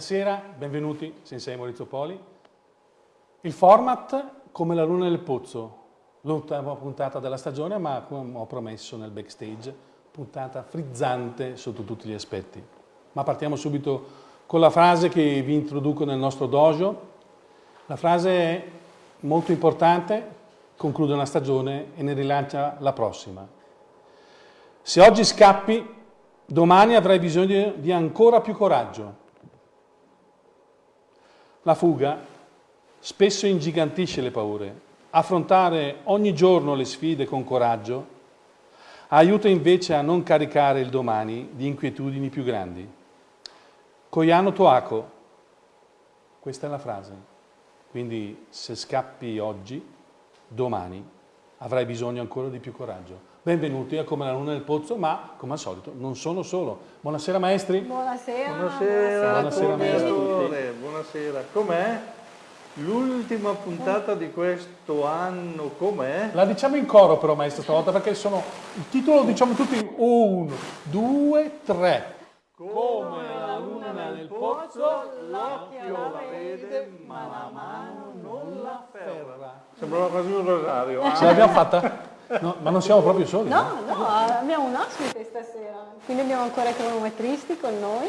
Buonasera, benvenuti, Sensei Maurizio Poli. Il format come la luna nel pozzo, l'ultima puntata della stagione, ma come ho promesso nel backstage, puntata frizzante sotto tutti gli aspetti. Ma partiamo subito con la frase che vi introduco nel nostro dojo. La frase è molto importante, conclude una stagione e ne rilancia la prossima. Se oggi scappi, domani avrai bisogno di ancora più coraggio. La fuga spesso ingigantisce le paure. Affrontare ogni giorno le sfide con coraggio aiuta invece a non caricare il domani di inquietudini più grandi. Koyano Toako, questa è la frase. Quindi se scappi oggi, domani avrai bisogno ancora di più coraggio. Benvenuti a Come la Luna nel Pozzo, ma come al solito non sono solo. Buonasera maestri. Buonasera. Buonasera, Buonasera, buonasera, buonasera. Com'è? L'ultima puntata di questo anno com'è? La diciamo in coro però maestro stavolta perché sono... Il titolo lo diciamo tutti in uno, due, tre. Come la luna nel pozzo, l'occhio la vede, ma la mano non la afferra. Sembrava quasi un rosario. Ce l'abbiamo fatta? No, ma non siamo proprio soli. No, no, abbiamo un ospite stasera, quindi abbiamo ancora i cronometristi con noi.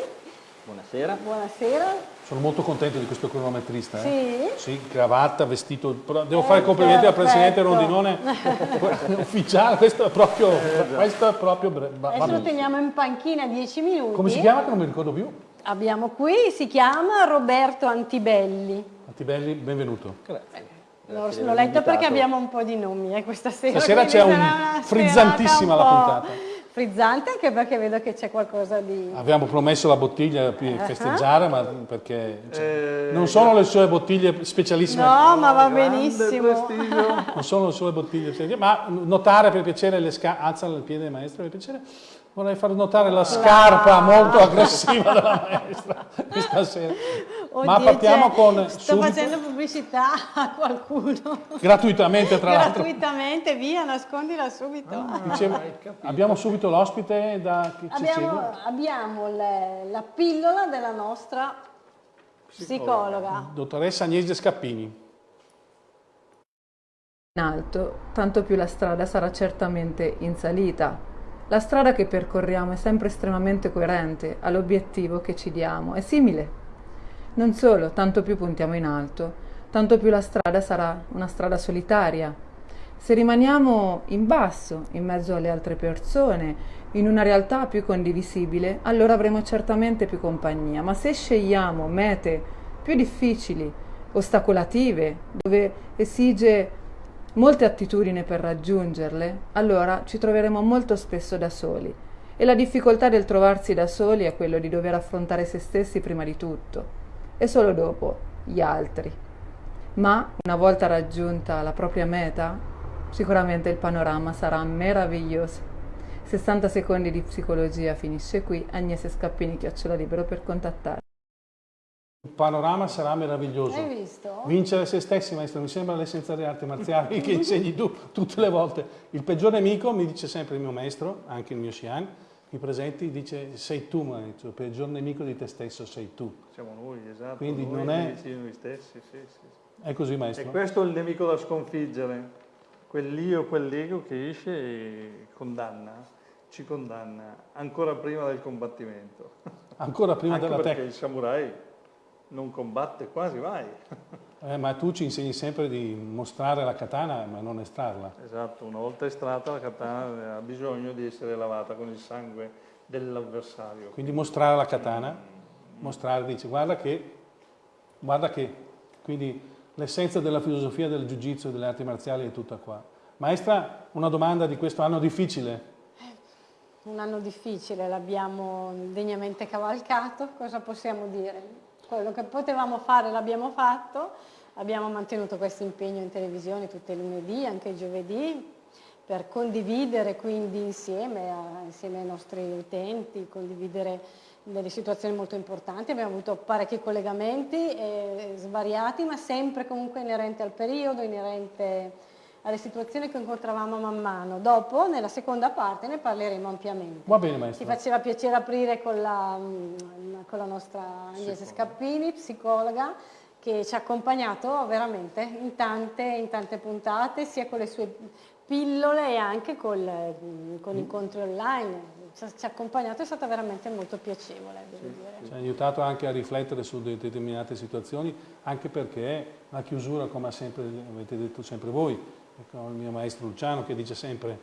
Buonasera. Buonasera. Sono molto contento di questo cronometrista. Eh? Sì? Sì, cravatta, vestito. Devo fare i complimenti al presidente Rondinone ufficiale. Questo è proprio. Eh, questo è proprio Adesso lo teniamo in panchina 10 minuti. Come si chiama che non mi ricordo più? Abbiamo qui, si chiama Roberto Antibelli. Antibelli, benvenuto. Grazie. L'ho letto perché abbiamo un po' di nomi eh, questa sera. Stasera c'è un frizzantissima la puntata. Frizzante anche perché vedo che c'è qualcosa di... Abbiamo promesso la bottiglia per uh -huh. festeggiare, ma perché cioè, eh, non sono le sue bottiglie specialissime. No, ma va benissimo. Non sono le sue bottiglie ma notare per piacere le scarpe, alza il piede maestro per piacere, vorrei far notare la scarpa molto aggressiva della maestra questa sera. Oddio, Ma partiamo cioè, con... Sto subito, facendo pubblicità a qualcuno. Gratuitamente, tra l'altro. Gratuitamente, via, nascondila subito. Ah, dicevo, abbiamo subito l'ospite da chi abbiamo, abbiamo le, la pillola della nostra psicologa. psicologa. Dottoressa Agnese Scappini. In alto, tanto più la strada sarà certamente in salita. La strada che percorriamo è sempre estremamente coerente all'obiettivo che ci diamo, è simile non solo, tanto più puntiamo in alto, tanto più la strada sarà una strada solitaria. Se rimaniamo in basso, in mezzo alle altre persone, in una realtà più condivisibile, allora avremo certamente più compagnia, ma se scegliamo mete più difficili, ostacolative, dove esige molte attitudini per raggiungerle, allora ci troveremo molto spesso da soli. E la difficoltà del trovarsi da soli è quello di dover affrontare se stessi prima di tutto e solo dopo gli altri. Ma una volta raggiunta la propria meta, sicuramente il panorama sarà meraviglioso. 60 secondi di psicologia finisce qui. Agnese Scappini, chiocciola libero per contattare. Il panorama sarà meraviglioso. Hai visto? Vincere se stessi, maestro, mi sembra l'essenza delle arti marziali che insegni tu tutte le volte. Il peggior nemico, mi dice sempre il mio maestro, anche il mio Xian, qui presenti, dice sei tu maestro, il peggior nemico di te stesso sei tu. Siamo noi, esatto. Quindi noi, non è... Noi stessi, sì, sì. È così maestro. E questo è il nemico da sconfiggere, quell'io, quell'ego che esce e condanna, ci condanna, ancora prima del combattimento. Ancora prima Anche della tecnica. perché il samurai non combatte quasi mai. Eh, ma tu ci insegni sempre di mostrare la katana ma non estrarla. Esatto, una volta estratta la katana ha bisogno di essere lavata con il sangue dell'avversario. Quindi mostrare la katana, mostrare, dice guarda che, guarda che, quindi l'essenza della filosofia del jiu-jitsu e delle arti marziali è tutta qua. Maestra, una domanda di questo anno difficile. Un anno difficile, l'abbiamo degnamente cavalcato, cosa possiamo dire? Quello che potevamo fare l'abbiamo fatto, abbiamo mantenuto questo impegno in televisione tutti i lunedì, anche giovedì, per condividere quindi insieme, a, insieme ai nostri utenti, condividere delle situazioni molto importanti, abbiamo avuto parecchi collegamenti eh, svariati, ma sempre comunque inerenti al periodo, inerente alle situazioni che incontravamo man mano. Dopo, nella seconda parte, ne parleremo ampiamente. Va bene, maestro. Ti faceva piacere aprire con la, mm, con la nostra Agnese Scappini, psicologa, che ci ha accompagnato veramente in tante, in tante puntate, sia con le sue pillole e anche col, mm, con incontri online. Ci ha accompagnato, è stata veramente molto piacevole, devo sì, dire. Ci ha aiutato anche a riflettere su determinate situazioni, anche perché la chiusura, come sempre, avete detto sempre voi, il mio maestro Luciano che dice sempre,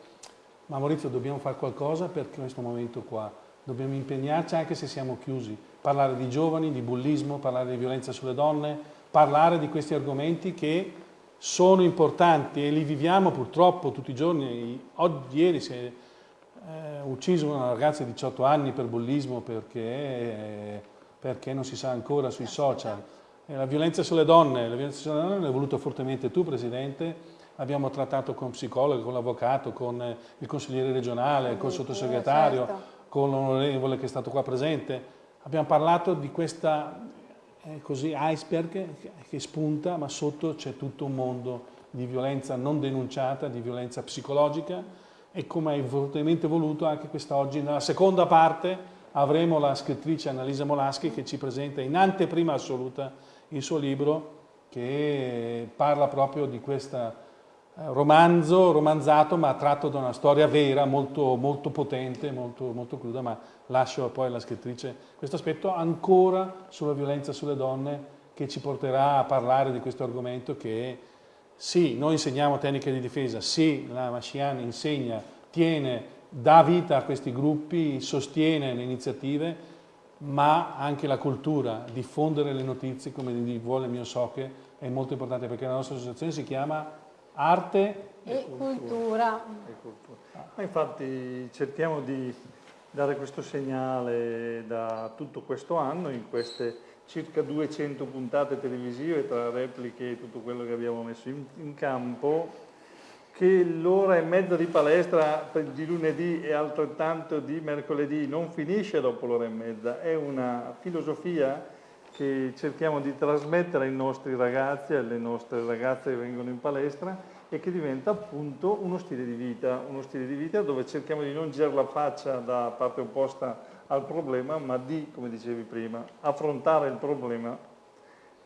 ma Maurizio dobbiamo fare qualcosa per questo momento qua, dobbiamo impegnarci anche se siamo chiusi, parlare di giovani, di bullismo, parlare di violenza sulle donne, parlare di questi argomenti che sono importanti e li viviamo purtroppo tutti i giorni. Oggi, ieri si è eh, ucciso una ragazza di 18 anni per bullismo perché, perché non si sa ancora sui social. E la violenza sulle donne, la violenza sulle donne l'hai voluto fortemente tu, Presidente, abbiamo trattato con psicologo, con l'avvocato, con il consigliere regionale, con il sottosegretario, certo. con l'onorevole che è stato qua presente. Abbiamo parlato di questa eh, così, iceberg che spunta, ma sotto c'è tutto un mondo di violenza non denunciata, di violenza psicologica e come hai fortemente voluto anche quest'oggi, nella seconda parte avremo la scrittrice Annalisa Molaschi che ci presenta in anteprima assoluta il suo libro che parla proprio di questo romanzo, romanzato ma tratto da una storia vera, molto, molto potente, molto, molto cruda, ma lascio poi alla scrittrice questo aspetto ancora sulla violenza sulle donne che ci porterà a parlare di questo argomento che sì, noi insegniamo tecniche di difesa, sì, la Masciani insegna, tiene, dà vita a questi gruppi, sostiene le iniziative, ma anche la cultura, diffondere le notizie come vuole il mio Soche è molto importante perché la nostra associazione si chiama Arte e, e cultura. E cultura. Ma infatti cerchiamo di dare questo segnale da tutto questo anno in queste circa 200 puntate televisive tra repliche e tutto quello che abbiamo messo in, in campo che l'ora e mezza di palestra di lunedì e altrettanto di mercoledì non finisce dopo l'ora e mezza, è una filosofia che cerchiamo di trasmettere ai nostri ragazzi e alle nostre ragazze che vengono in palestra e che diventa appunto uno stile di vita, uno stile di vita dove cerchiamo di non girare la faccia da parte opposta al problema, ma di, come dicevi prima, affrontare il problema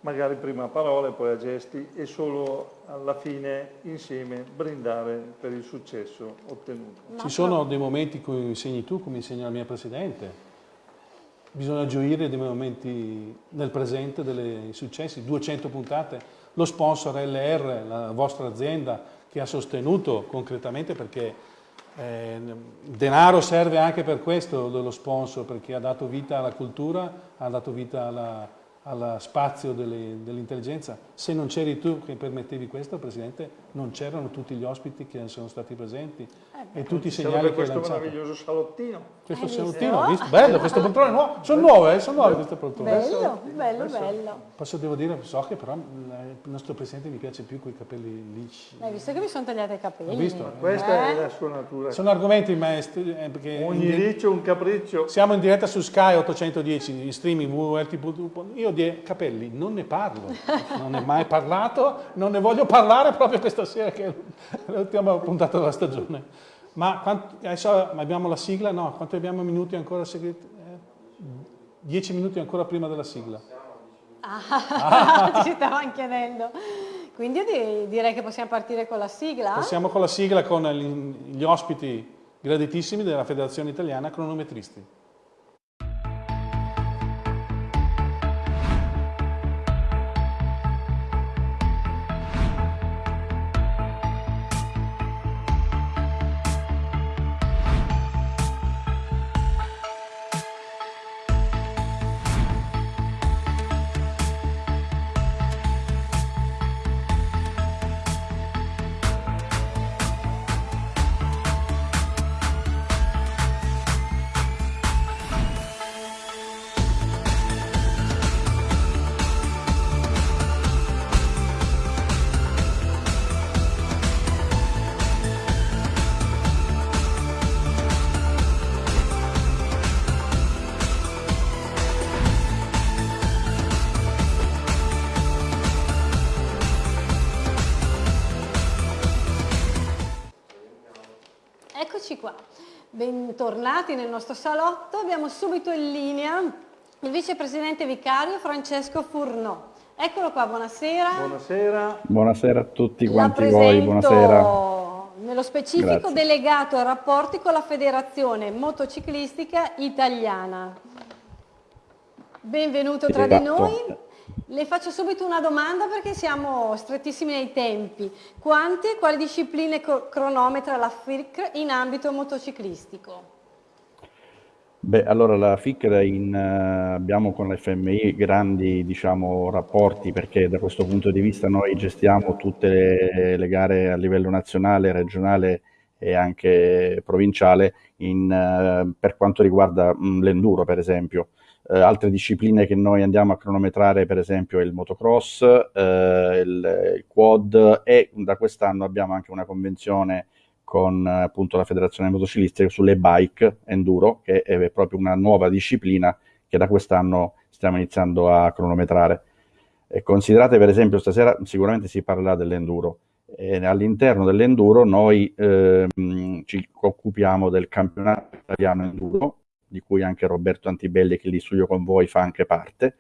magari prima a parole, poi a gesti e solo alla fine insieme brindare per il successo ottenuto. Ci sono dei momenti in cui insegni tu, come insegna la mia Presidente, bisogna gioire dei momenti nel presente, dei successi, 200 puntate, lo sponsor LR, la vostra azienda che ha sostenuto concretamente perché eh, denaro serve anche per questo dello sponsor, perché ha dato vita alla cultura, ha dato vita alla, allo spazio dell'intelligenza. Se non c'eri tu che permettevi questo, Presidente, non c'erano tutti gli ospiti che sono stati presenti eh e tutti i segnali che questo questo meraviglioso salottino. Questo salottino, visto? bello, queste poltrone nuove, sono nuove, eh, sono nuove queste poltrone. Bello, bello, bello. Posso devo dire, so che però il nostro Presidente mi piace più con i capelli lisci. Hai visto che mi sono tagliati i capelli? Ho visto? Questa eh? è la sua natura. Sono argomenti maestri. Eh, Ogni riccio un capriccio. Siamo in diretta su Sky 810, in streaming www.rt.com. Io di capelli non ne parlo, non ne ho mai parlato, non ne voglio parlare proprio questa sera che è l'ultima puntata della stagione. Ma quanto, adesso abbiamo la sigla? No, quanto abbiamo minuti ancora? Eh, dieci minuti ancora prima della sigla. Ah, ah. ci stavamo chiedendo. Quindi io direi che possiamo partire con la sigla. Passiamo con la sigla con gli ospiti graditissimi della Federazione Italiana Cronometristi. Nostro salotto. Abbiamo subito in linea il vicepresidente vicario Francesco Furnò. Eccolo qua, buonasera. Buonasera. Buonasera a tutti quanti voi, buonasera. Nello specifico Grazie. delegato ai rapporti con la Federazione Motociclistica Italiana. Benvenuto tra esatto. di noi. Le faccio subito una domanda perché siamo strettissimi nei tempi. Quante e quali discipline cronometra la FIRC in ambito motociclistico? Beh, allora la FICR in, uh, abbiamo con la FMI grandi diciamo, rapporti perché da questo punto di vista noi gestiamo tutte le, le gare a livello nazionale, regionale e anche provinciale in, uh, per quanto riguarda mh, l'enduro per esempio. Uh, altre discipline che noi andiamo a cronometrare per esempio il motocross, il, il quad e da quest'anno abbiamo anche una convenzione con appunto la Federazione Motociclistica sulle bike enduro, che è proprio una nuova disciplina che da quest'anno stiamo iniziando a cronometrare. E considerate per esempio stasera sicuramente si parlerà dell'enduro. All'interno dell'enduro noi ehm, ci occupiamo del campionato italiano enduro, di cui anche Roberto Antibelli che lì studio con voi fa anche parte,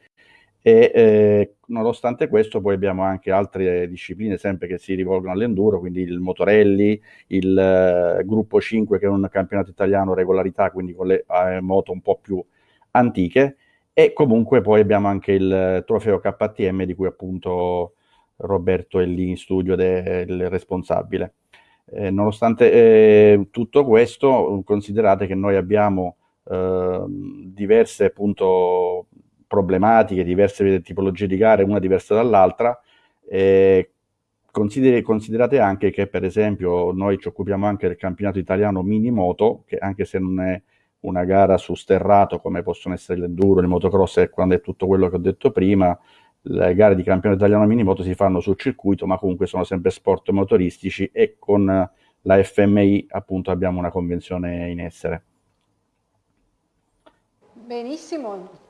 e eh, nonostante questo poi abbiamo anche altre discipline sempre che si rivolgono all'enduro, quindi il motorelli, il eh, gruppo 5 che è un campionato italiano regolarità, quindi con le eh, moto un po' più antiche e comunque poi abbiamo anche il trofeo KTM di cui appunto Roberto è lì in studio del responsabile. Eh, nonostante eh, tutto questo, considerate che noi abbiamo ehm, diverse appunto problematiche, diverse tipologie di gare, una diversa dall'altra. Eh, considerate anche che, per esempio, noi ci occupiamo anche del campionato italiano mini moto, che anche se non è una gara su sterrato come possono essere l'enduro, il motocross e quando è tutto quello che ho detto prima, le gare di campionato italiano mini moto si fanno sul circuito, ma comunque sono sempre sport motoristici e con la FMI appunto abbiamo una convenzione in essere. Benissimo,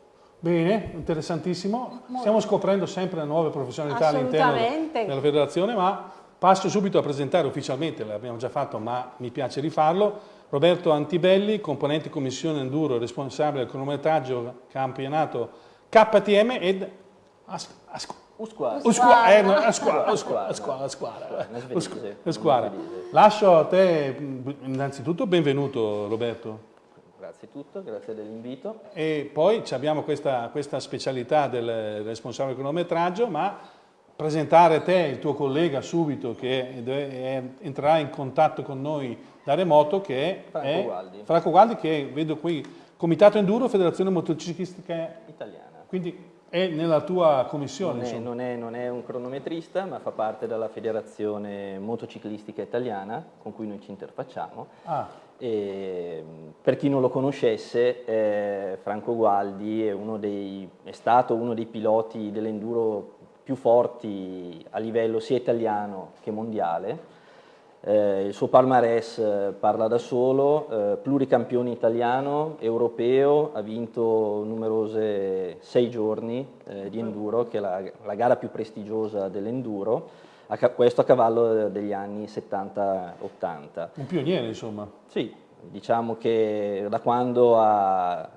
Bene, interessantissimo. Stiamo scoprendo sempre nuove professionalità all'interno della federazione, ma passo subito a presentare ufficialmente, l'abbiamo già fatto ma mi piace rifarlo, Roberto Antibelli, componente commissione enduro, responsabile del cronometraggio campionato KTM ed Usquara. Eh, Usquara. Lascio a te innanzitutto benvenuto Roberto. Grazie a tutto, grazie dell'invito. E poi abbiamo questa, questa specialità del responsabile cronometraggio, ma presentare te, il tuo collega subito che è, entrerà in contatto con noi da remoto che è Franco Gualdi. Franco Gualdi che vedo qui, Comitato Enduro, Federazione Motociclistica Italiana. Quindi è nella tua commissione? Non è, non, è, non è, un cronometrista, ma fa parte della Federazione Motociclistica Italiana, con cui noi ci interfacciamo. Ah. E, per chi non lo conoscesse, eh, Franco Gualdi è, dei, è, stato uno dei piloti dell'enduro più forti a livello sia italiano che mondiale. Eh, il suo palmarès eh, parla da solo, eh, pluricampione italiano, europeo, ha vinto numerose sei giorni eh, di enduro, che è la, la gara più prestigiosa dell'enduro, questo a cavallo degli anni 70-80. Un pioniere insomma. Sì, diciamo che da quando ha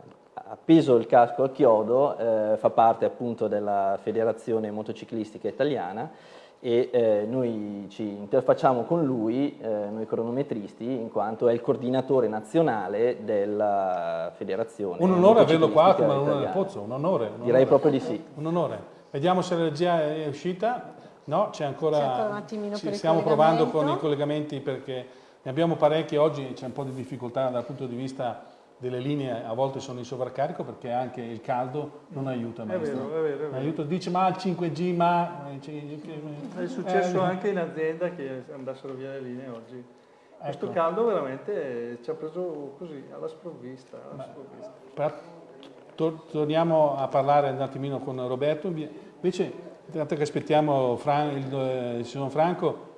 appeso il casco al chiodo eh, fa parte appunto della federazione motociclistica italiana e eh, noi ci interfacciamo con lui, eh, noi cronometristi, in quanto è il coordinatore nazionale della federazione. Un onore averlo qua come alunno del Pozzo, un onore. Un Direi onore. proprio di sì. Un onore. Vediamo se la regia è uscita. No, c'è ancora, ancora, un attimino ci stiamo provando con i collegamenti perché ne abbiamo parecchi oggi, c'è un po' di difficoltà dal punto di vista delle linee a volte sono in sovraccarico perché anche il caldo non aiuta. Maestro. È vero, è vero. È vero. Aiuta, dice ma il 5G, ma... È successo eh, anche in azienda che andassero via le linee oggi. Ecco. Questo caldo veramente ci ha preso così, alla sprovvista. Alla sprovvista. Per, tor torniamo a parlare un attimino con Roberto. Invece, intanto che aspettiamo Fran il, il signor Franco,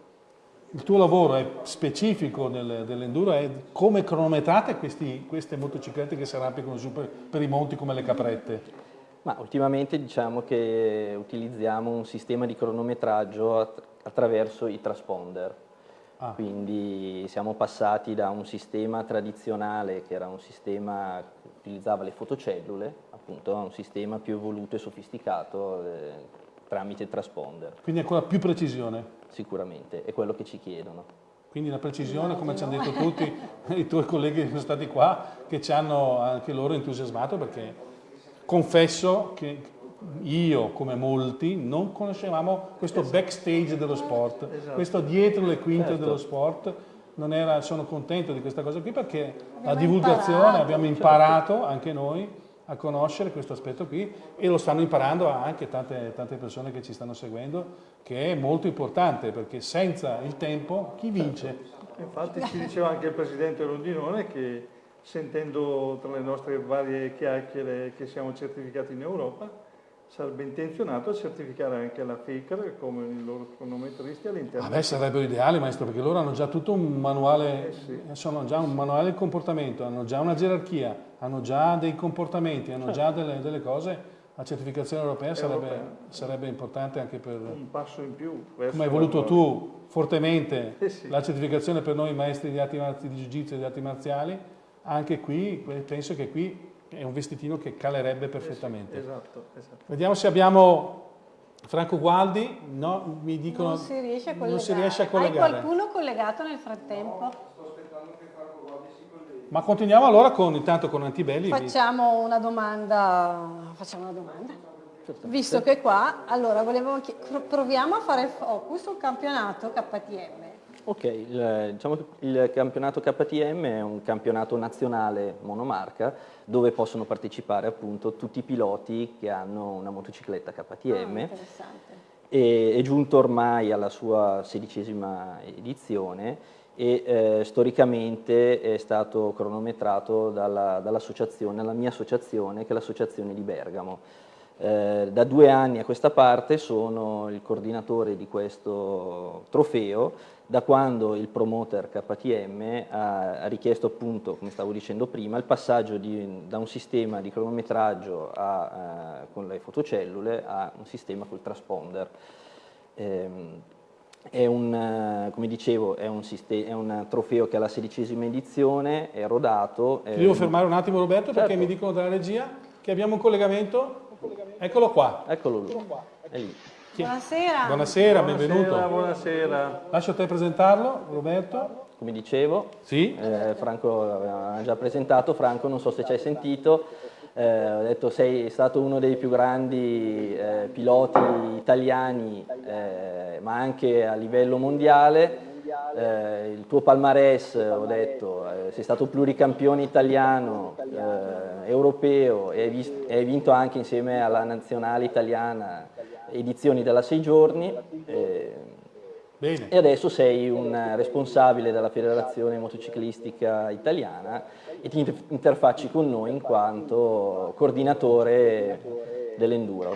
il tuo lavoro è specifico nel, dell'enduro, è come cronometrate questi, queste motociclette che si arrampicano su per, per, i monti come le caprette? Ma ultimamente diciamo che utilizziamo un sistema di cronometraggio att attraverso i transponder. Ah. Quindi siamo passati da un sistema tradizionale che era un sistema che utilizzava le fotocellule appunto a un sistema più evoluto e sofisticato eh, tramite transponder. Quindi ancora più precisione? Sicuramente, è quello che ci chiedono. Quindi la precisione, come ci hanno detto tutti i tuoi colleghi che sono stati qua, che ci hanno anche loro entusiasmato perché confesso che io, come molti, non conoscevamo questo esatto. backstage dello sport, esatto. questo dietro le quinte certo. dello sport. Era, sono contento di questa cosa qui perché abbiamo la divulgazione imparato. abbiamo imparato anche noi a conoscere questo aspetto qui e lo stanno imparando anche tante, tante, persone che ci stanno seguendo, che è molto importante perché senza il tempo chi vince? Infatti ci diceva anche il Presidente Rondinone che sentendo tra le nostre varie chiacchiere che siamo certificati in Europa, sarebbe intenzionato a certificare anche la FICR come i loro cronometristi all'interno. A me sarebbe ideale, maestro, perché loro hanno già tutto un manuale, eh sì. sono già un manuale di comportamento, hanno già una gerarchia, hanno già dei comportamenti, hanno certo. già delle, delle, cose. La certificazione europea, sarebbe, sarebbe, importante anche per... Un passo in più. Come hai voluto tu fortemente eh sì. la certificazione per noi maestri di arti di jiu-jitsu e di arti marziali, anche qui penso che qui è un vestitino che calerebbe perfettamente. Esatto, esatto. Vediamo se abbiamo Franco Gualdi, no, mi dicono non si riesce a collegare. Non si riesce a collegare. Hai qualcuno collegato nel frattempo? No, sto aspettando che Franco Gualdi si colleghi. Ma continuiamo allora con, intanto con Antibelli. Facciamo una domanda, facciamo una domanda. Visto che qua, allora volevo proviamo a fare focus sul campionato KTM. Ok, il, diciamo il campionato KTM è un campionato nazionale monomarca dove possono partecipare appunto tutti i piloti che hanno una motocicletta KTM. Ah, e, è giunto ormai alla sua sedicesima edizione e eh, storicamente è stato cronometrato dall'associazione, dall la mia associazione che è l'associazione di Bergamo. Eh, da due anni a questa parte sono il coordinatore di questo trofeo da quando il promoter KTM ha, richiesto appunto, come stavo dicendo prima, il passaggio di, da un sistema di cronometraggio a, eh, con le fotocellule a un sistema col transponder. Eh, è un, come dicevo, è un, è un, trofeo che ha la sedicesima edizione, è rodato. Ti devo fermare un attimo Roberto certo. perché mi dicono dalla regia che abbiamo un collegamento. Eccolo qua. Eccolo lui. È lì. Buonasera. Buonasera, benvenuto. Buonasera, buonasera. Lascio a te presentarlo, Roberto. Come dicevo, sì? eh, Franco aveva già presentato, Franco non so se ci hai sentito, eh, ho detto sei stato uno dei più grandi eh, piloti italiani, eh, ma anche a livello mondiale. Eh, il tuo palmarès, ho detto, eh, sei stato pluricampione italiano, europeo e hai, visto, hai vinto anche insieme alla nazionale italiana edizioni della 6 giorni eh, e adesso sei un responsabile della Federazione Motociclistica Italiana e ti interfacci con noi in quanto coordinatore dell'enduro.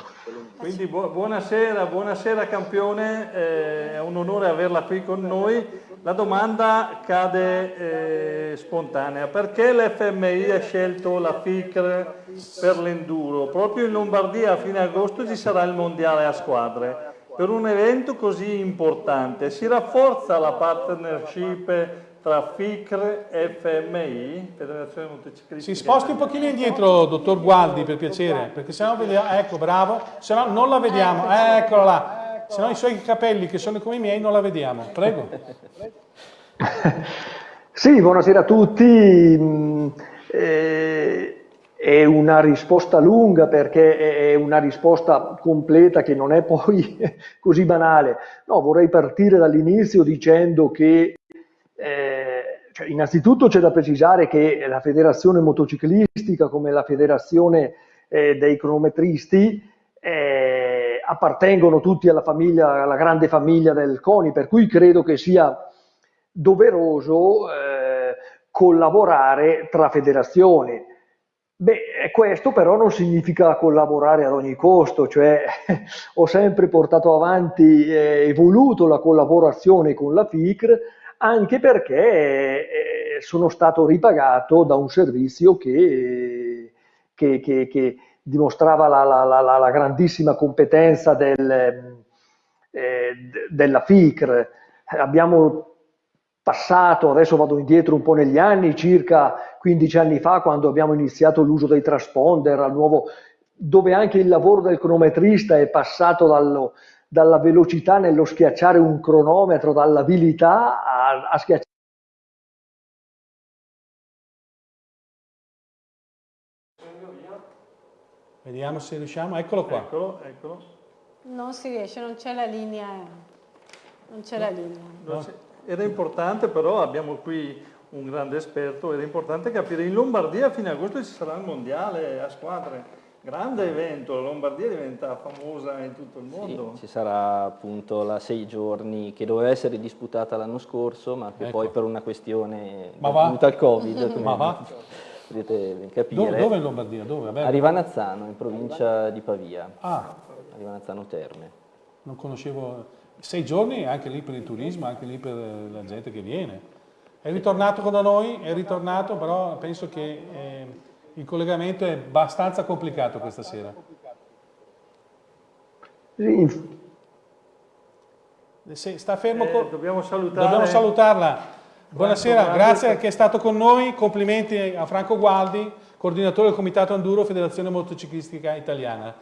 Quindi bu buonasera, buonasera campione, eh, è un onore averla qui con noi. La domanda cade eh, spontanea, perché l'FMI ha scelto la FICR per l'enduro? Proprio in Lombardia a fine agosto ci sarà il mondiale a squadre. Per un evento così importante si rafforza la partnership tra FICR e FMI, Federazione Motociclistica. Si sposti un pochino indietro, dottor Gualdi, per piacere, perché sennò vediamo, ecco, bravo, se no non la vediamo, eccola là se no i suoi capelli che sono come i miei non la vediamo. Prego. sì, buonasera a tutti. Mm, eh, è una risposta lunga perché è una risposta completa che non è poi così banale. No, vorrei partire dall'inizio dicendo che eh, cioè, innanzitutto c'è da precisare che la federazione motociclistica come la federazione eh, dei cronometristi eh, appartengono tutti alla, famiglia, alla grande famiglia del CONI, per cui credo che sia doveroso eh, collaborare tra federazioni. Beh, questo però non significa collaborare ad ogni costo, cioè ho sempre portato avanti e eh, voluto la collaborazione con la FICR anche perché eh, sono stato ripagato da un servizio che, che, che, che dimostrava la, la, la, la grandissima competenza del, eh, della FICR. Abbiamo passato, adesso vado indietro un po' negli anni, circa 15 anni fa, quando abbiamo iniziato l'uso dei transponder, al nuovo, dove anche il lavoro del cronometrista è passato dallo, dalla velocità nello schiacciare un cronometro, dall'abilità a, a schiacciare Vediamo se riusciamo, eccolo qua. Eccolo, eccolo. Non si riesce, non c'è la linea. Non c'è la linea. No. Era importante però, abbiamo qui un grande esperto, era importante capire, in Lombardia a agosto ci sarà il mondiale a squadre, grande evento, la Lombardia diventa famosa in tutto il mondo. Sì, ci sarà appunto la sei giorni che doveva essere disputata l'anno scorso, ma che ecco. poi per una questione dovuta al Covid, ma va? Potete capire. Dove, dove in Lombardia? Dove? A Rivanazzano, in provincia di Pavia. Ah. A Rivanazzano Terme. Non conoscevo sei giorni anche lì per il turismo, anche lì per la gente che viene. È ritornato da noi, è ritornato, però penso che eh, il collegamento è abbastanza complicato questa sera. Se sta fermo, eh, dobbiamo, salutare... dobbiamo salutarla. Buonasera, grazie che è stato con noi, complimenti a Franco Gualdi, coordinatore del Comitato Enduro Federazione Motociclistica Italiana.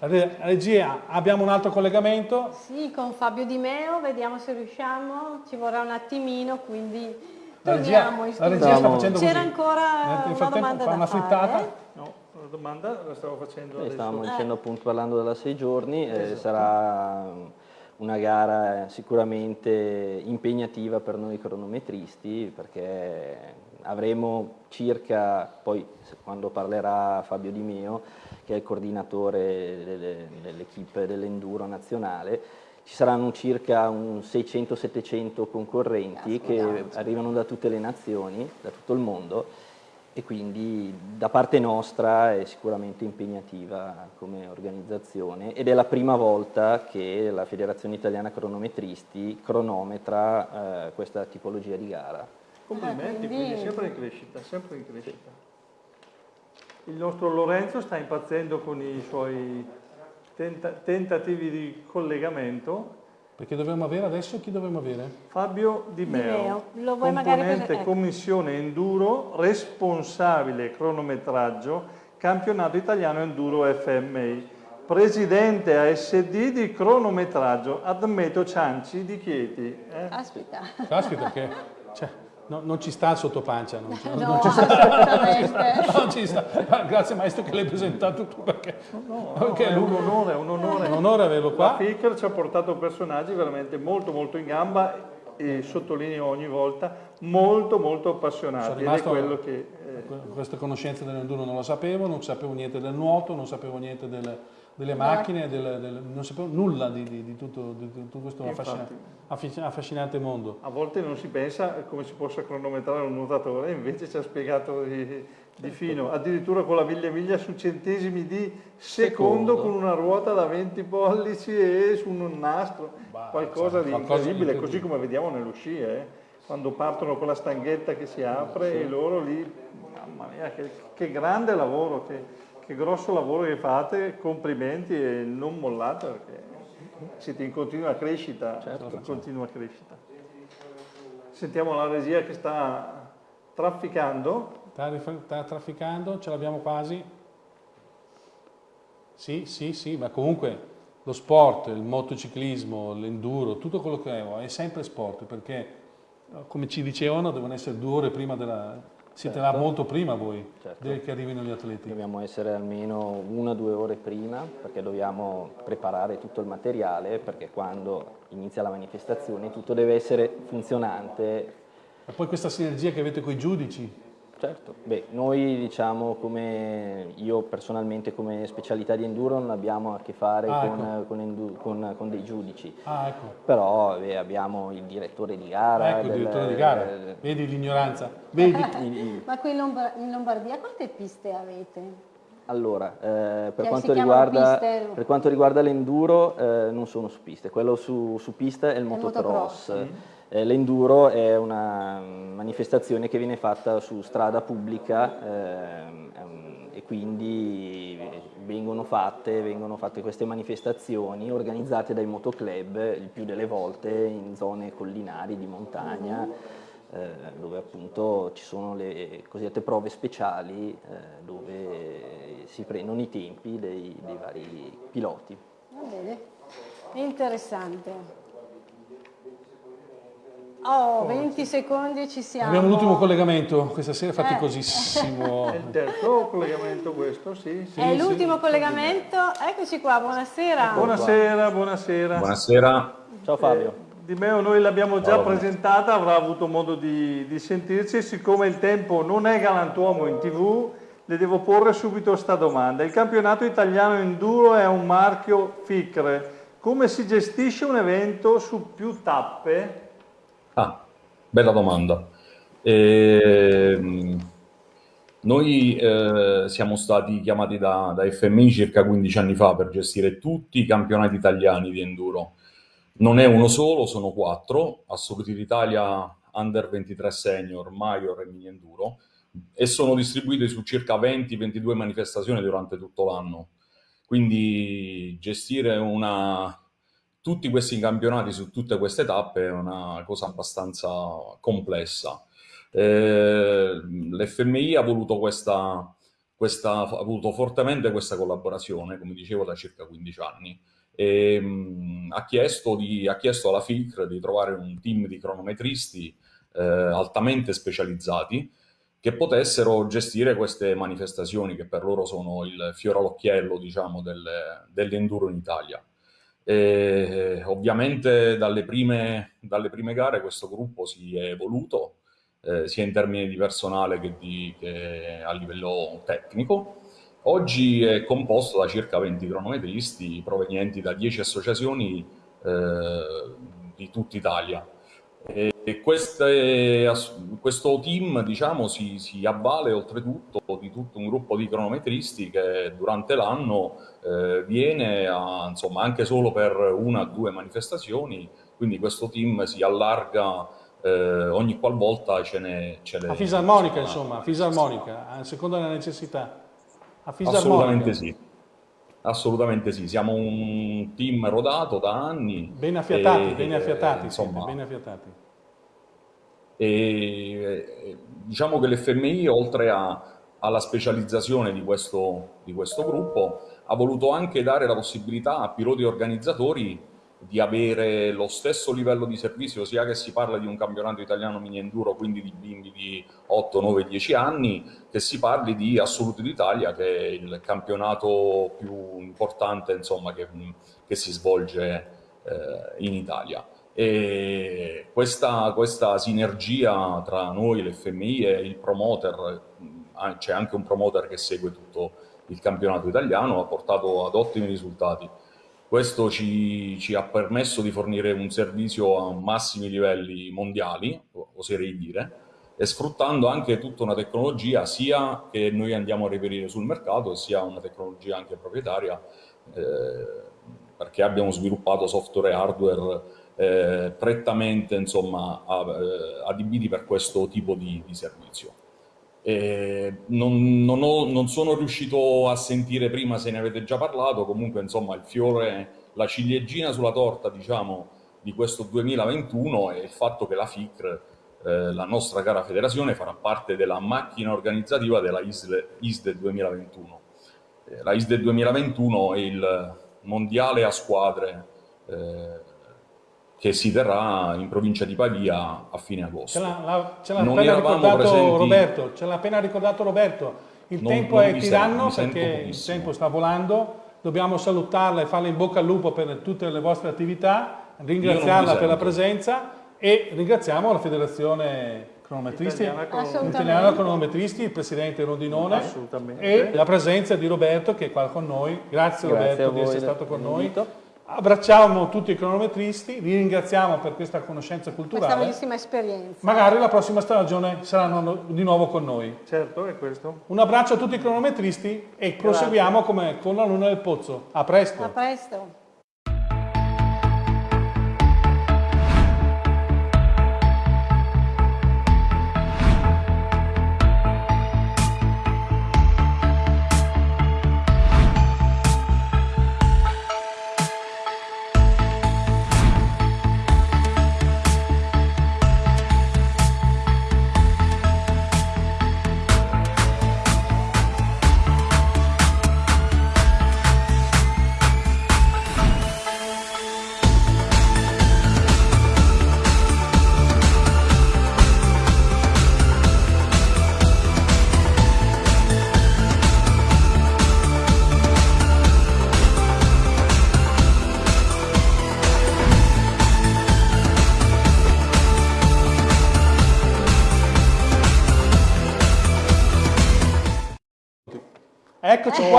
Regia, abbiamo un altro collegamento? Sì, con Fabio Di Meo, vediamo se riusciamo, ci vorrà un attimino, quindi la regia, la regia sta facendo C'era ancora una domanda fa una frittata? Fare. No, la domanda la stavo facendo. Stavamo dicendo eh. appunto parlando della sei giorni, eh, sarà una gara eh, sicuramente impegnativa per noi cronometristi perché avremo circa, poi quando parlerà Fabio Di Meo, che è il coordinatore dell'equipe dell'enduro nazionale, ci saranno circa 600-700 concorrenti che arrivano da tutte le nazioni, da tutto il mondo e quindi da parte nostra è sicuramente impegnativa come organizzazione ed è la prima volta che la Federazione Italiana Cronometristi cronometra eh, questa tipologia di gara. Complimenti, quindi sempre in crescita, sempre in crescita. Il nostro Lorenzo sta impazzendo con i suoi tenta tentativi di collegamento. Perché dobbiamo avere adesso chi dobbiamo avere? Fabio Di Meo, Di Meo. componente ecco. Commissione Enduro, responsabile cronometraggio, campionato italiano Enduro FMI, presidente ASD di cronometraggio Admeto Cianci di Chieti. Eh? Aspetta. Caspita che... Cioè, No, non ci sta il sottopancia, non ci, no, non ci sta. non ci sta. Grazie maestro che l'hai presentato tu perché, no, no, perché è un onore, un onore. un onore averlo qua. La FICR ci ha portato personaggi veramente molto molto in gamba e sottolineo ogni volta molto molto appassionati ed è quello che... Eh... Queste conoscenze dell'enduro non lo sapevo, non sapevo niente del nuoto, non sapevo niente del delle macchine, del, del, non sapevo nulla di, di, di, tutto, di tutto, questo affascinante, affascinante, mondo. A volte non si pensa come si possa cronometrare un nuotatore, invece ci ha spiegato di, fino, addirittura con la miglia miglia su centesimi di secondo, secondo, con una ruota da 20 pollici e su un nastro, bah, qualcosa, di incredibile, così come vediamo nello sci, eh? quando partono con la stanghetta che si apre sì. e loro lì, mamma mia, che, che grande lavoro. Che, che grosso lavoro che fate, complimenti e non mollate perché siete in continua crescita, certo, in continua crescita. Sentiamo la regia che sta trafficando. Sta, sta trafficando, ce l'abbiamo quasi. Sì, sì, sì, ma comunque lo sport, il motociclismo, l'enduro, tutto quello che è, è sempre sport perché, come ci dicevano, devono essere due ore prima della, siete certo. là molto prima voi certo. che arrivino gli atleti? Dobbiamo essere almeno una o due ore prima perché dobbiamo preparare tutto il materiale perché quando inizia la manifestazione tutto deve essere funzionante. E poi questa sinergia che avete con i giudici, Certo, beh, noi diciamo come io personalmente come specialità di enduro non abbiamo a che fare ah, con, ecco. con, con, con, dei giudici, ah, ecco. però beh, abbiamo il direttore di gara. Ecco, del, il direttore di gara, vedi l'ignoranza, vedi. Ma qui in Lombardia quante piste avete? Allora, eh, per, quanto riguarda, per, quanto riguarda, l'enduro eh, non sono su piste, quello su, su pista è il, il motocross. motocross. Mm. Eh, l'enduro è una manifestazione che viene fatta su strada pubblica ehm, ehm, e quindi vengono fatte, vengono fatte, queste manifestazioni organizzate dai motoclub il più delle volte in zone collinari di montagna. eh, dove appunto ci sono le cosiddette prove speciali eh, dove si prendono i tempi dei, dei vari piloti. Va bene, interessante. Oh, 20 secondi ci siamo. Abbiamo l'ultimo collegamento, questa sera faticosissimo. È il terzo collegamento questo, sì. sì È l'ultimo collegamento, eccoci qua, buonasera. Buonasera, buonasera. Buonasera. Ciao Fabio. Eh, di Meo noi l'abbiamo già presentata, avrà avuto modo di, di sentirci, siccome il tempo non è galantuomo in tv, le devo porre subito questa domanda. Il campionato italiano enduro è un marchio FICRE, come si gestisce un evento su più tappe? Ah, bella domanda. Eh, noi eh, siamo stati chiamati da, da, FMI circa 15 anni fa per gestire tutti i campionati italiani di enduro. Non è uno solo, sono quattro, Assoluti d'Italia, Under 23 Senior, Major e Mini Enduro, e sono distribuiti su circa 20-22 manifestazioni durante tutto l'anno. Quindi gestire una, tutti questi campionati su tutte queste tappe è una cosa abbastanza complessa. Eh, L'FMI ha voluto, ha voluto fortemente questa collaborazione, come dicevo, da circa 15 anni. E, mh, ha, chiesto di, ha, chiesto alla FICR di trovare un team di cronometristi eh, altamente specializzati che potessero gestire queste manifestazioni che per loro sono il fiore all'occhiello diciamo, dell'enduro in Italia. E, ovviamente dalle prime, dalle prime, gare questo gruppo si è evoluto, eh, sia in termini di personale che, di, che, a livello tecnico. Oggi è composto da circa 20 cronometristi provenienti da 10 associazioni eh, di tutta Italia. E queste, questo team diciamo, si, si, avvale oltretutto di tutto un gruppo di cronometristi che durante l'anno eh, viene a, insomma, anche solo per una o due manifestazioni, quindi questo team si allarga eh, ogni qualvolta ce ne... Ce a fisarmonica insomma, a fisarmonica, a seconda della necessità. A Assolutamente sì. Assolutamente sì, siamo un team rodato da anni. Ben affiatati, e, ben affiatati, insomma, ben affiatati. E diciamo che l'FMI, oltre a, alla specializzazione di questo, di questo gruppo, ha voluto anche dare la possibilità a piloti organizzatori di avere lo stesso livello di servizio, sia che si parla di un campionato italiano mini enduro, quindi di bimbi di 8, 9, 10 anni, che si parli di Assoluti d'Italia, che è il campionato più importante insomma, che, che si svolge eh, in Italia. E questa, questa sinergia tra noi, l'FMI e il promoter, c'è anche un promoter che segue tutto il campionato italiano, ha portato ad ottimi risultati. Questo ci, ci, ha permesso di fornire un servizio a massimi livelli mondiali, oserei dire, e sfruttando anche tutta una tecnologia sia che noi andiamo a reperire sul mercato, sia una tecnologia anche proprietaria, eh, perché abbiamo sviluppato software e hardware eh, prettamente insomma, eh, adibiti per questo tipo di, di servizio. Non, non, ho, non, sono riuscito a sentire prima se ne avete già parlato, comunque insomma il fiore, la ciliegina sulla torta diciamo di questo 2021 è il fatto che la FICR, eh, la nostra cara federazione, farà parte della macchina organizzativa della ISDE, ISDE 2021. Eh, la ISDE 2021 è il mondiale a squadre eh, che si terrà in provincia di Pavia a fine agosto. Ce l'ha, appena ricordato presenti... Roberto, ce l'ha appena ricordato Roberto, il non, tempo non è tiranno perché il tempo sta volando, dobbiamo salutarla e farle in bocca al lupo per tutte le vostre attività, ringraziarla per la presenza e ringraziamo la federazione cronometristi, italiana cronometristi, il presidente Rondinone e la presenza di Roberto che è qua con noi. Grazie, Grazie Roberto di essere stato con noi. Abbracciamo tutti i cronometristi, vi ringraziamo per questa conoscenza culturale. Questa bellissima esperienza. Magari la prossima stagione saranno di nuovo con noi. Certo, è questo. Un abbraccio a tutti i cronometristi e proseguiamo come con la Luna del Pozzo. A presto. A presto.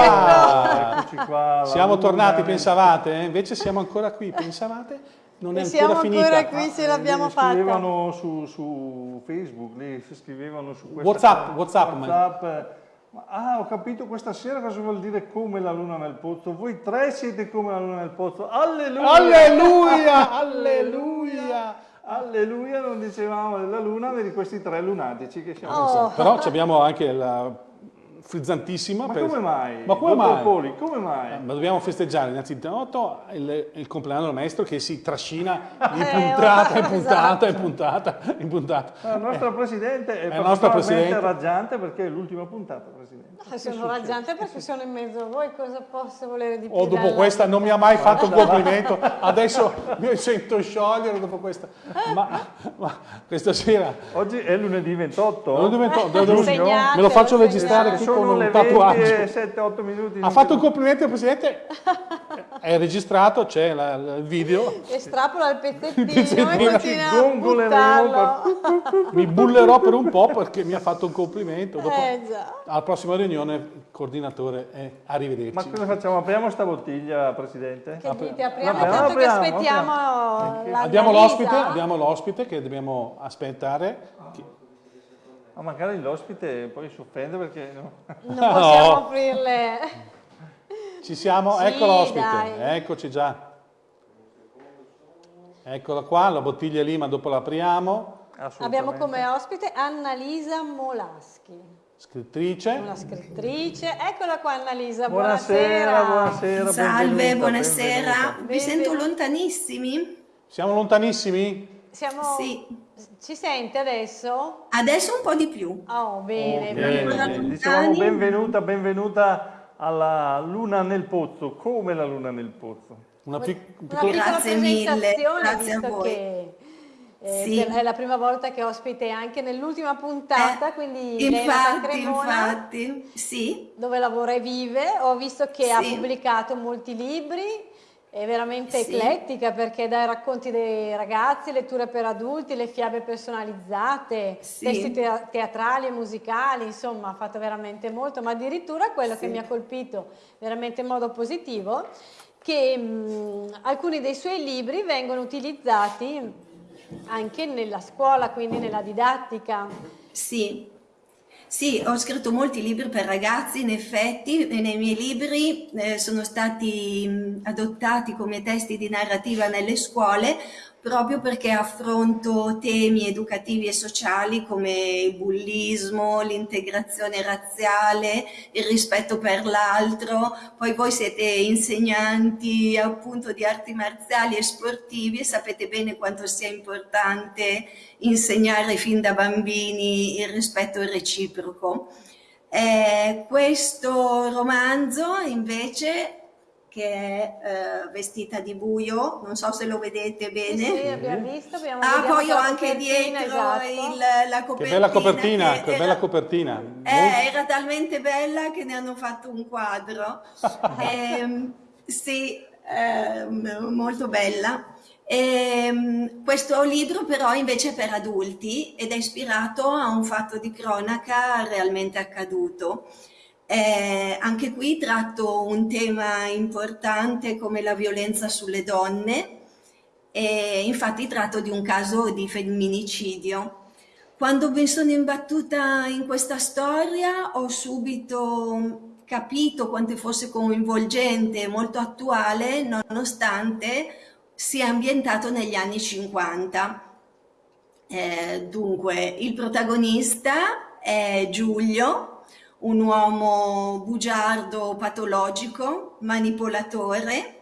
Qua. Eccoci qua. Siamo tornati, pensavate? eh? Invece siamo ancora qui, pensavate? Non è ancora siamo finita. ancora qui, ce l'abbiamo fatta. Scrivevano su, su Facebook, lì scrivevano su questa WhatsApp, WhatsApp, WhatsApp, Ah, ho capito questa sera cosa vuol dire come la luna nel pozzo. Voi tre siete come la luna nel pozzo. Alleluia! Alleluia, alleluia. Alleluia, non dicevamo della luna, ma di questi tre lunatici che siamo. Oh. Però ci abbiamo anche la frizzantissima. Ma per- come mai? Ma come Dottor mai? Poli, come mai? Eh, Ma dobbiamo festeggiare innanzitutto il, il compleanno del maestro che si trascina di Eh, puntata in esatto. puntata in puntata in puntata. La nostra Presidente è, la nostra particolarmente Presidente. raggiante perché è l'ultima puntata, Presidente. Ah, Sono raggiante perché sono in mezzo a voi, cosa posso volere di più? O dopo questa non mi ha mai fatto un complimento, adesso mi sento sciogliere dopo questa. Ma, ma questa sera Oggi è lunedì 28. non divento- devo- devo- Segnate, me lo faccio registrare qui con un le tatuaggio. 7-8 minuti. Ha fatto un complimento al Presidente, è registrato, c'è la- il video. Estrapola il pezzettino, pezzettino. Mi bullerò per un po' perché mi ha fatto un complimento. Dopo, Eh già. alla prossima riunione, il coordinatore Ma arrivederci. cosa facciamo? Apriamo sta bottiglia, Presidente? Che dite, apriamo Vabbè, tanto che apriamo, aspettiamo apriamo. Abbiamo l'Annalisa. l'ospite, abbiamo l'ospite che dobbiamo aspettare. Ma magari l'ospite poi si offende perché... no? Non possiamo No. aprirle. Ci siamo, Sì, ecco l'ospite, eccoci già. Eccola qua, la bottiglia è lì, ma dopo la apriamo. Abbiamo come ospite Annalisa Molaschi, Scrittrice. una scrittrice. Eccola qua Annalisa, Buonasera, buonasera. buonasera. Salve, benvenuta, buonasera. benvenuta. Vi sento lontanissimi? Siamo lontanissimi? Siamo... Sì. Ci sente adesso? Adesso un po' di più. Oh, bene, Ok, bene. Dicevamo benvenuta, benvenuta alla luna nel pozzo, come la luna nel pozzo. Una pic- Una piccola- Grazie mille, presentazione, grazie a visto voi. che eh, Sì. per- è la prima volta che ospite anche nell'ultima puntata, Eh, quindi infatti, Cremona, infatti, sì, dove lavora e vive. Ho visto che ha Sì. pubblicato molti libri, è veramente Sì. eclettica perché dai racconti dei ragazzi, letture per adulti, le fiabe personalizzate, Sì. testi tea- teatrali e musicali, insomma ha fatto veramente molto, ma addirittura quello che Sì. mi ha colpito veramente in modo positivo, che mh, alcuni dei suoi libri vengono utilizzati anche nella scuola, quindi nella didattica. sì. Sì, ho scritto molti libri per ragazzi, in effetti, e nei miei libri eh, sono stati adottati come testi di narrativa nelle scuole proprio perché affronto temi educativi e sociali come il bullismo, l'integrazione razziale, il rispetto per l'altro. Poi voi siete insegnanti appunto di arti marziali e sportivi e sapete bene quanto sia importante insegnare fin da bambini il rispetto reciproco. Eh, questo romanzo invece che è eh, vestita di buio, non so se lo vedete Sì, bene. sì, abbiamo visto, abbiamo Ah, poi ho anche dietro esatto. il- la copertina. Che bella copertina, che che era- bella copertina. eh, era talmente bella che ne hanno fatto un quadro. Ehm, sì, ehm, molto bella. Ehm, questo libro però invece è per adulti ed è ispirato a un fatto di cronaca realmente accaduto. Eh, anche qui tratto un tema importante come la violenza sulle donne e infatti tratto di un caso di femminicidio. Quando mi sono imbattuta in questa storia ho subito capito quanto fosse coinvolgente e molto attuale nonostante sia ambientato negli anni 50. Eh, dunque, il protagonista è Giulio, un uomo bugiardo patologico, manipolatore,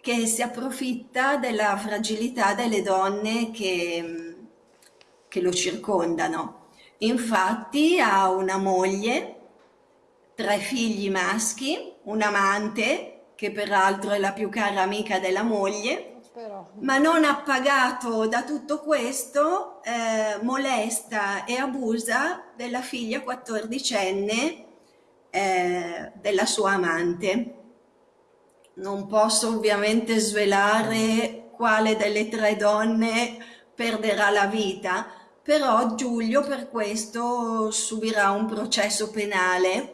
che si approfitta della fragilità delle donne che, che lo circondano. Infatti ha una moglie, tre figli maschi, un amante, che peraltro è la più cara amica della moglie, Però, ma non appagato da tutto questo, eh, molesta e abusa della figlia quattordicenne eh, della sua amante. Non posso ovviamente svelare quale delle tre donne perderà la vita, però Giulio per questo subirà un processo penale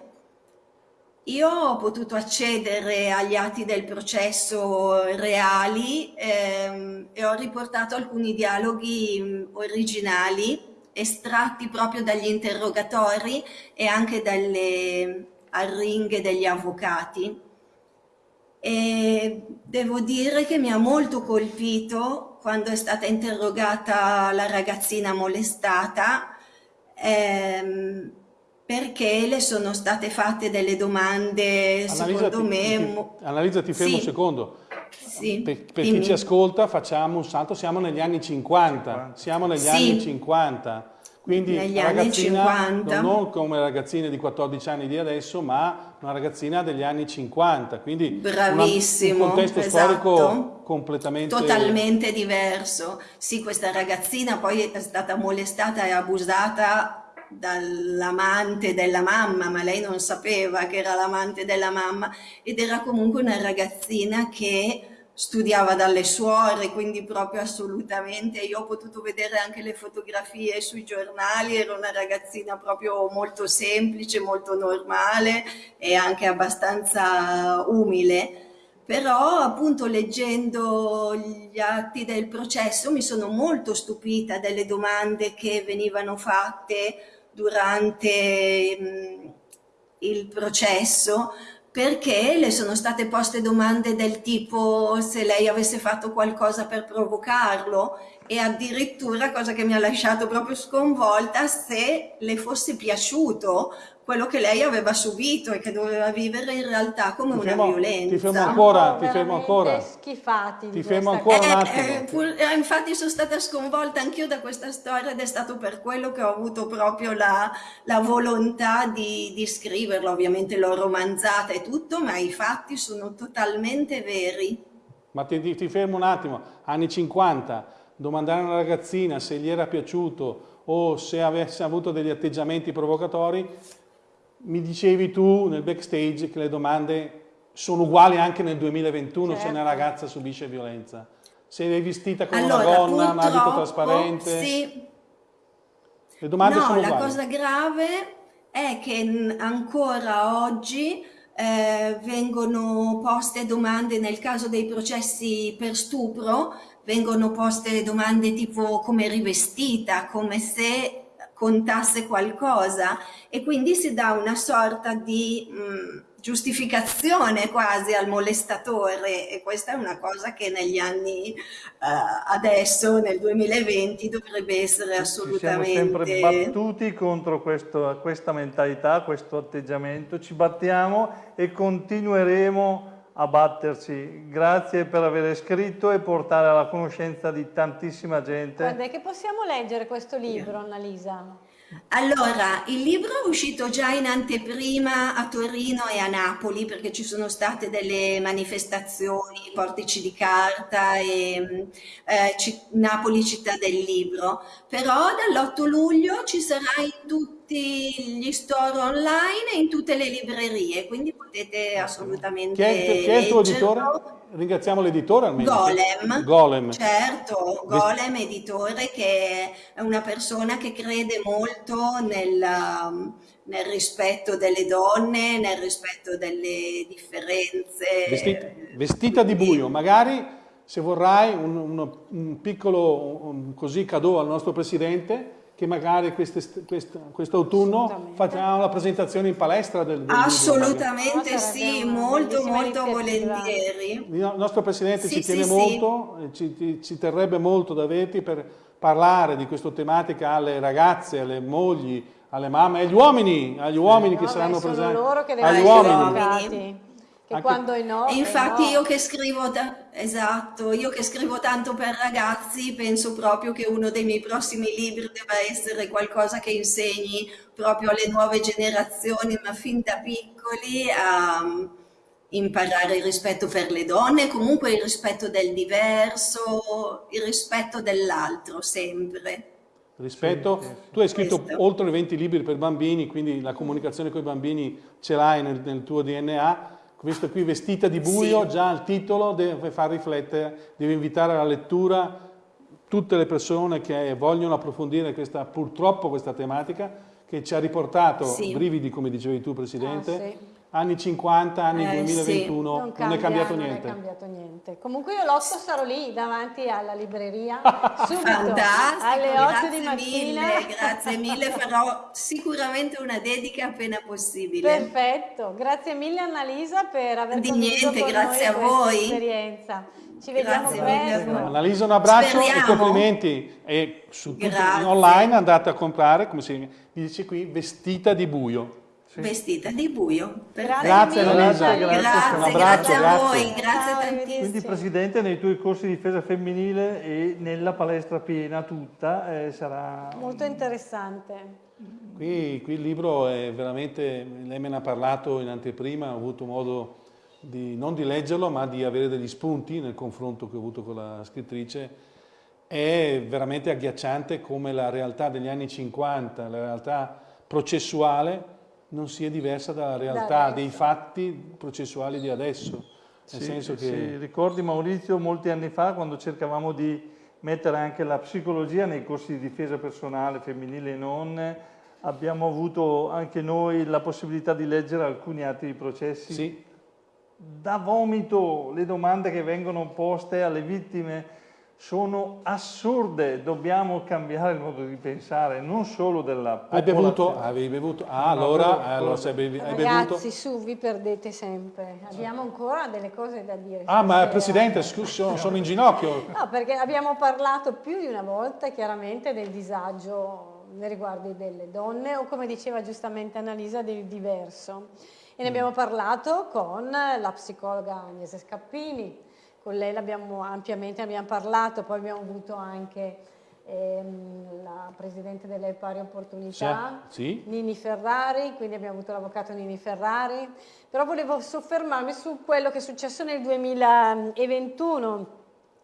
io ho potuto accedere agli atti del processo reali ehm, e ho riportato alcuni dialoghi originali estratti proprio dagli interrogatori e anche dalle arringhe degli avvocati. E devo dire che mi ha molto colpito quando è stata interrogata la ragazzina molestata ehm, perché le sono state fatte delle domande, Annalisa, secondo me... Ti, Annalisa, ti fermo sì. un secondo. Sì, per, per chi ci ascolta facciamo un salto, siamo negli anni 50, siamo negli sì. anni 50, quindi negli anni ragazzina 50. non come ragazzine di 14 anni di adesso, ma una ragazzina degli anni 50, quindi Bravissimo, una, un contesto esatto. storico completamente... Totalmente diverso. Sì, questa ragazzina poi è stata molestata e abusata dall'amante della mamma, ma lei non sapeva che era l'amante della mamma ed era comunque una ragazzina che studiava dalle suore, quindi proprio assolutamente, io ho potuto vedere anche le fotografie sui giornali, era una ragazzina proprio molto semplice, molto normale e anche abbastanza umile. Però appunto leggendo gli atti del processo mi sono molto stupita delle domande che venivano fatte durante mh, il processo perché le sono state poste domande del tipo se lei avesse fatto qualcosa per provocarlo e addirittura, cosa che mi ha lasciato proprio sconvolta, se le fosse piaciuto quello che lei aveva subito e che doveva vivere in realtà come Ti una fermo- violenza. ti fermo ancora, ti fermo ancora. schifati. Ti fermo ancora un attimo. Eh, pur- eh, infatti sono stata sconvolta anch'io da questa storia ed è stato per quello che ho avuto proprio la, la volontà di, di scriverla. Ovviamente l'ho romanzata e tutto, ma i fatti sono totalmente veri. Ma ti, ti- ti fermo un attimo, anni 50, domandare a una ragazzina se gli era piaciuto o se avesse avuto degli atteggiamenti provocatori, mi dicevi tu nel backstage che le domande sono uguali anche nel 2021 se Certo. una ragazza subisce violenza. Se è vestita come Allora, una donna, abito purtroppo, trasparente, sì, le domande no, sono la uguali. cosa grave è che ancora oggi eh, vengono poste domande nel caso dei processi per stupro, vengono poste domande tipo come rivestita, come se contasse qualcosa e quindi si dà una sorta di mh, giustificazione quasi al molestatore. E questa è una cosa che negli anni eh, adesso nel 2020 dovrebbe essere Ci siamo sempre assolutamente battuti contro questo- questa mentalità, questo atteggiamento, ci battiamo e continueremo a batterci. Grazie per aver scritto e portare alla conoscenza di tantissima gente. È che possiamo leggere questo libro, Annalisa? Allora, il libro è uscito già in anteprima a Torino e a Napoli perché ci sono state delle manifestazioni, portici di carta e eh, Napoli città del libro, però dall'8 luglio ci sarà in tutti gli store online e in tutte le librerie, quindi potete assolutamente Chi è, chi è il tuo editore? Ringraziamo l'editore almeno. Golem. Golem. Certo, Golem editore che è una persona che crede molto nel, um, nel rispetto delle donne, nel rispetto delle differenze. Vestita, vestita di buio, magari se vorrai un, uno- un piccolo un così cadeau al nostro presidente che magari queste- quest- quest'autunno facciamo la presentazione in palestra del, del Assolutamente No, sì, molto molto volentieri. Il nostro presidente Sì, ci tiene sì, sì. molto, eh, ci, ci- ci terrebbe molto da averti per parlare di questa tematica alle ragazze, alle mogli, alle mamme, agli uomini, agli uomini che No, saranno beh, sono presenti. loro che agli devono uomini. essere educati. Che Anche- quando è no, E infatti no. io che scrivo, ta- esatto, io che scrivo tanto per ragazzi, penso proprio che uno dei miei prossimi libri debba essere qualcosa che insegni proprio alle nuove generazioni, ma fin da piccoli a mm, imparare il rispetto per le donne, comunque il rispetto del diverso, il rispetto dell'altro sempre. Rispetto, Sì, sì, sì. tu hai scritto Questo. oltre 20 libri per bambini, quindi la comunicazione con i bambini ce l'hai nel, nel tuo DNA. Questo qui, Vestita di buio, Sì. già il titolo deve far riflettere, deve invitare alla lettura tutte le persone che vogliono approfondire questa, purtroppo questa tematica che ci ha riportato Sì. brividi, come dicevi tu Presidente, Ah, sì. Anni 50, anni Eh, 2021, Non, non, cambia, è cambiato non niente. è cambiato niente. Comunque io l'8 sarò lì davanti alla libreria, subito, Fantastico, alle 8 grazie di mattina. mille, grazie mille, farò sicuramente una dedica appena possibile. Perfetto, grazie mille Annalisa per aver Di niente, grazie a questa voi. esperienza. Ci vediamo Grazie mille presto. voi. Annalisa un abbraccio e Speriamo. complimenti e su tutti, Grazie. online andate a comprare, come si dice qui, vestita di buio. Vestita di buio. Grazie Grazie. Annalisa, Grazie, un Grazie, abbraccio, grazie a grazie. voi, grazie Ciao, tantissimo. Quindi. Presidente, nei tuoi corsi di difesa femminile e nella palestra piena tutta eh, sarà... Molto interessante. Qui, qui il libro è veramente, lei me ne ha parlato in anteprima, ho avuto modo di, non di leggerlo, ma di avere degli spunti nel confronto che ho avuto con la scrittrice. È veramente agghiacciante come la realtà degli anni 50, la realtà processuale, non sia diversa dalla realtà dei fatti processuali di adesso. Nel Sì, senso che... sì, ricordi Maurizio molti anni fa quando cercavamo di mettere anche la psicologia nei corsi di difesa personale femminile e non, abbiamo avuto anche noi la possibilità di leggere alcuni atti di processi. Sì, Da vomito le domande che vengono poste alle vittime sono assurde, dobbiamo cambiare il modo di pensare, non solo della hai bevuto? popolazione. Avevi bevuto? Ah, No, allora, quello- allora se bevi- hai bevuto... Ragazzi, su, vi perdete sempre. Abbiamo ancora delle cose da dire. Ah, ma stasera. Presidente, scusi, sono, sono in ginocchio. No, perché abbiamo parlato più di una volta chiaramente del disagio nei riguardi delle donne o come diceva giustamente Annalisa del diverso. E ne abbiamo parlato con la psicologa Agnese Scappini, con lei l'abbiamo ampiamente abbiamo parlato, poi abbiamo avuto anche ehm, la Presidente delle Pari Opportunità, Sì. Nini Ferrari, quindi abbiamo avuto l'avvocato Nini Ferrari, però volevo soffermarmi su quello che è successo nel 2021.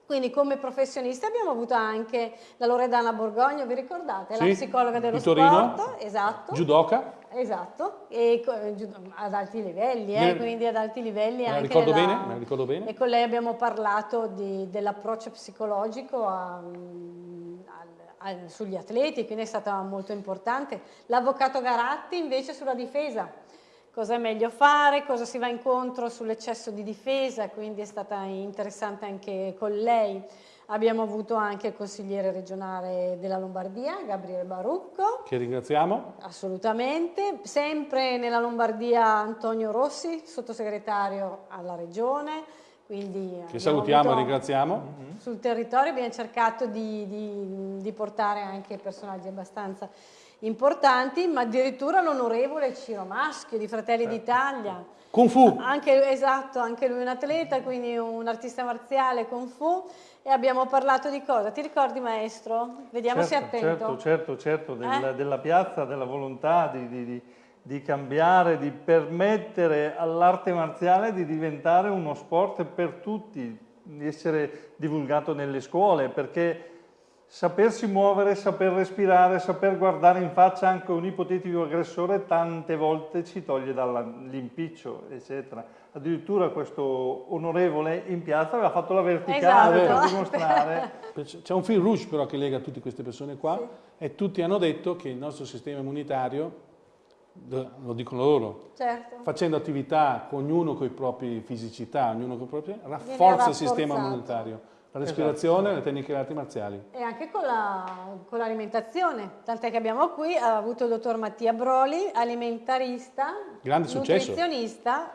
Quindi come professionista abbiamo avuto anche la Loredana Borgogno, vi ricordate? Sì, La psicologa dello di Torino. sport, esatto. Judoka? Esatto, e ad alti livelli, eh, Me- quindi ad alti livelli Me anche ricordo nella- bene? Me ricordo bene? E con lei abbiamo parlato dell'approccio psicologico a- mm, al- al- sugli atleti, quindi è stata molto importante. L'avvocato Garatti invece sulla difesa, cosa è meglio fare, cosa si va incontro sull'eccesso di difesa, quindi è stata interessante anche con lei. Abbiamo avuto anche il consigliere regionale della Lombardia, Gabriele Barucco, Che ringraziamo. Assolutamente, sempre nella Lombardia Antonio Rossi, sottosegretario alla regione, quindi Che salutiamo e ringraziamo. sul territorio abbiamo cercato di, di- di portare anche personaggi abbastanza importanti, ma addirittura l'onorevole Ciro Maschio di Fratelli d'Italia. Kung Fu. Anche, esatto, anche lui un atleta, quindi un artista marziale Kung Fu. E abbiamo parlato di cosa? Ti ricordi maestro? Vediamo se è certo, attento. certo, certo, certo, del- Eh? della piazza, della volontà di, di- di- di cambiare, di permettere all'arte marziale di diventare uno sport per tutti, di essere divulgato nelle scuole, perché sapersi muovere, saper respirare, saper guardare in faccia anche un ipotetico aggressore tante volte ci toglie dall'impiccio, eccetera. Addirittura questo onorevole in piazza aveva fatto la verticale Esatto. per dimostrare C'è un fil rouge però che lega tutte queste persone qua e tutti hanno detto che il nostro sistema immunitario, lo dicono loro, Certo. facendo attività con ognuno con i propri fisicità, ognuno con i propri, rafforza il sistema immunitario, la respirazione, le tecniche di arti marziali. E anche con, la- con l'alimentazione, tant'è che abbiamo qui ha avuto il dottor Mattia Broli, alimentarista, Grande successo. nutrizionista,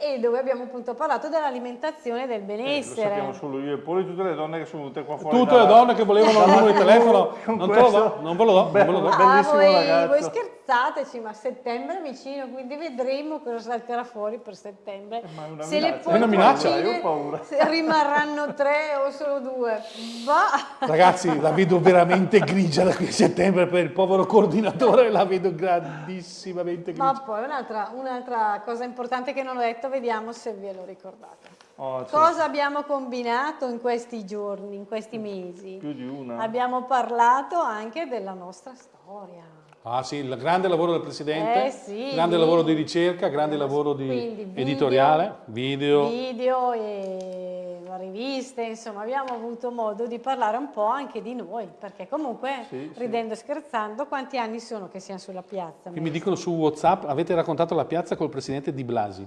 e dove abbiamo appunto parlato dell'alimentazione e del Eh, lo benessere. sappiamo solo io e poi tutte le donne che sono venute qua fuori. Tutte le dalla- donne che volevano il numero di telefono, non te lo questo do, non ve lo do, non ve lo do. be- Ah, bellissimo voi, ragazzo. voi scherzateci, ma settembre è vicino, quindi vedremo cosa salterà fuori per settembre. Ma è una Se le minaccia. È una minaccia? Io ho paura. se rimarranno tre o solo due. Va. Ragazzi, la vedo veramente grigia da qui a settembre per il povero coordinatore, la vedo grandissimamente grigia. Ma poi un'altra, un'altra cosa importante che non ho detto, vediamo se ve lo ricordate. Oh, sì, Cosa abbiamo combinato in questi giorni, in questi mesi? più di una. Abbiamo parlato anche della nostra storia. Ah sì, il grande lavoro del Presidente, Eh, sì, grande lavoro di ricerca, grande lavoro di video, editoriale, video. video e riviste, insomma abbiamo avuto modo di parlare un po' anche di noi, perché comunque Sì, sì. ridendo e scherzando quanti anni sono che siamo sulla piazza? Qui mi dicono su Whatsapp, avete raccontato la piazza col Presidente Di Blasi.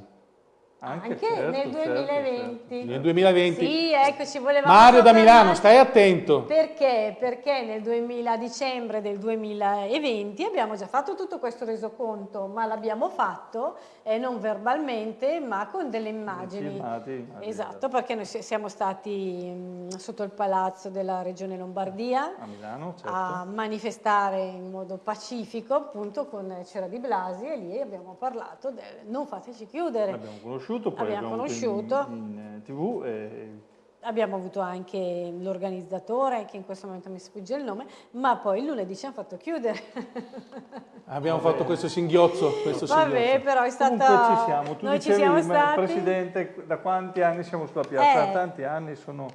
Anche, certo, nel certo, 2020. Nel 2020. Sì, ecco, ci volevamo Mario da. Milano, stai attento. Perché? Perché nel 2000, dicembre del 2020 abbiamo già fatto tutto questo resoconto, ma l'abbiamo fatto eh, non verbalmente, ma con delle immagini. Filmati, immagini, Esatto, perché noi si- siamo stati mh, sotto il palazzo della Regione Lombardia A Milano, certo. a manifestare in modo pacifico, appunto con Cera di Blasi e lì abbiamo parlato del non fateci chiudere. L'abbiamo conosciuto, poi Abbiamo l'abbiamo avuto conosciuto. in, in, eh, tv e Abbiamo avuto anche l'organizzatore, che in questo momento mi sfugge il nome, ma poi il lunedì ci hanno fatto chiudere. Abbiamo fatto questo singhiozzo, questo Vabbè, singhiozzo. però è stata... Comunque ci siamo, tu Noi ci dicevi, siamo ma stati... Presidente, da quanti anni siamo sulla piazza? Eh. Tanti anni, sono,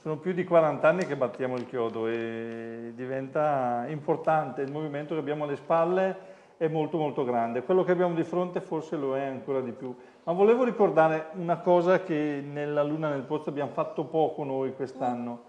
sono più di 40 anni che battiamo il chiodo e diventa importante, il movimento che abbiamo alle spalle è molto molto grande, quello che abbiamo di fronte forse lo è ancora di più. Ma volevo ricordare una cosa che nella Luna nel Pozzo abbiamo fatto poco noi quest'anno.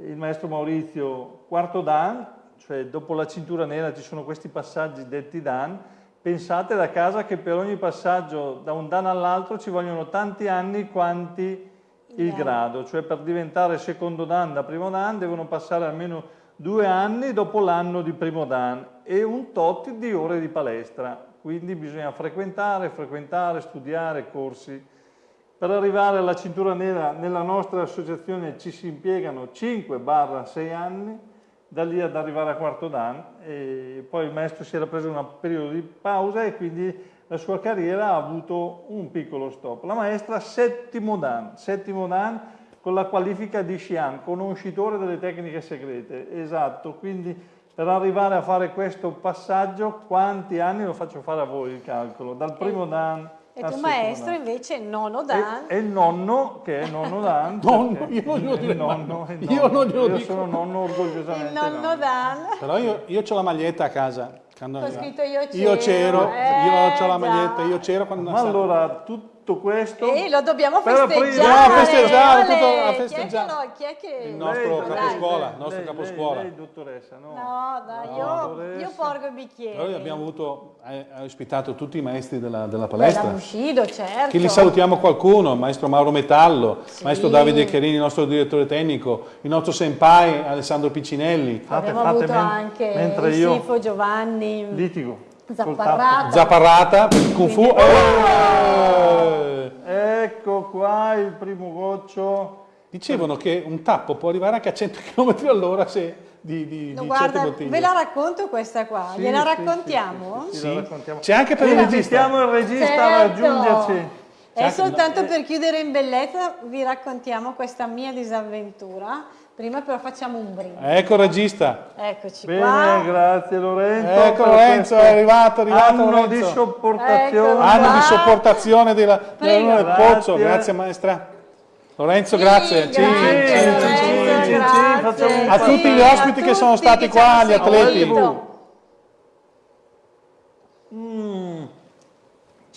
Il maestro Maurizio, quarto Dan, cioè dopo la cintura nera ci sono questi passaggi detti Dan, pensate da casa che per ogni passaggio da un Dan all'altro ci vogliono tanti anni quanti il Dan. grado, cioè per diventare secondo Dan da primo Dan devono passare almeno due anni dopo l'anno di primo Dan e un tot di ore di palestra, quindi bisogna frequentare, frequentare, studiare corsi. Per arrivare alla cintura nera nella nostra associazione ci si impiegano 5-6 anni, da lì ad arrivare a quarto dan e poi il maestro si era preso un periodo di pausa e quindi la sua carriera ha avuto un piccolo stop. La maestra settimo dan, settimo dan con la qualifica di Xi'an, conoscitore delle tecniche segrete, esatto, quindi per arrivare a fare questo passaggio quanti anni lo faccio fare a voi il calcolo? Dal primo dan E tu settimo maestro dan. invece nono Dan. E, e il nonno, che è nonno Dan. Nonno, io non glielo il dico nonno, il Io nonno. non glielo Io dico. sono nonno orgogliosamente. Il nonno Dan. Però io, io ho la maglietta a casa. quando- Ho scritto io Io c'ero, c'ero, eh, io ho la maglietta, io c'ero quando Ma allora tutto questo... E lo dobbiamo festeggiare. Dobbiamo festeggiare, Ole, tutto a chi è che festeggiare. lo- Chi è che... Il nostro Lei, caposcuola, il nostro lei, caposcuola. Lei, lei, dottoressa, no? No, dai, No, io, io porgo i bicchieri. Noi abbiamo avuto, ha ospitato tutti i maestri della, della Bella palestra. Bushido, certo. Che li salutiamo qualcuno, maestro Mauro Metallo, il maestro Davide Cherini, il nostro direttore tecnico, il nostro senpai Alessandro Piccinelli, Fate, Abbiamo fate, avuto men- anche mentre il io Sifo Giovanni litigo. Col Zapparrata. Zapparrata per il Kung Fu. Eh! tappo. Ecco qua il primo goccio. Dicevano che un tappo può arrivare anche a 100 km all'ora se di, di, No, di guarda, certe bottiglie. ve la racconto questa qua, Sì, gliela sì, raccontiamo? sì, sì. C'è anche per il regista. il regista a Certo. raggiungerci. E soltanto per chiudere in bellezza vi raccontiamo questa mia disavventura. Prima però facciamo un brindisi. Ecco il regista. Eccoci Bene, qua. grazie Lorenzo. Ecco Lorenzo, è arrivato, è arrivato Anno Lorenzo. di sopportazione. Ecco. Anno di sopportazione della, della del Grazie. Pozzo. Grazie maestra. Lorenzo, Sì, grazie. grazie, cin, cin, cin, cin. grazie. A tutti gli Sì, ospiti che sono stati qua, gli atleti. seguito. Mm,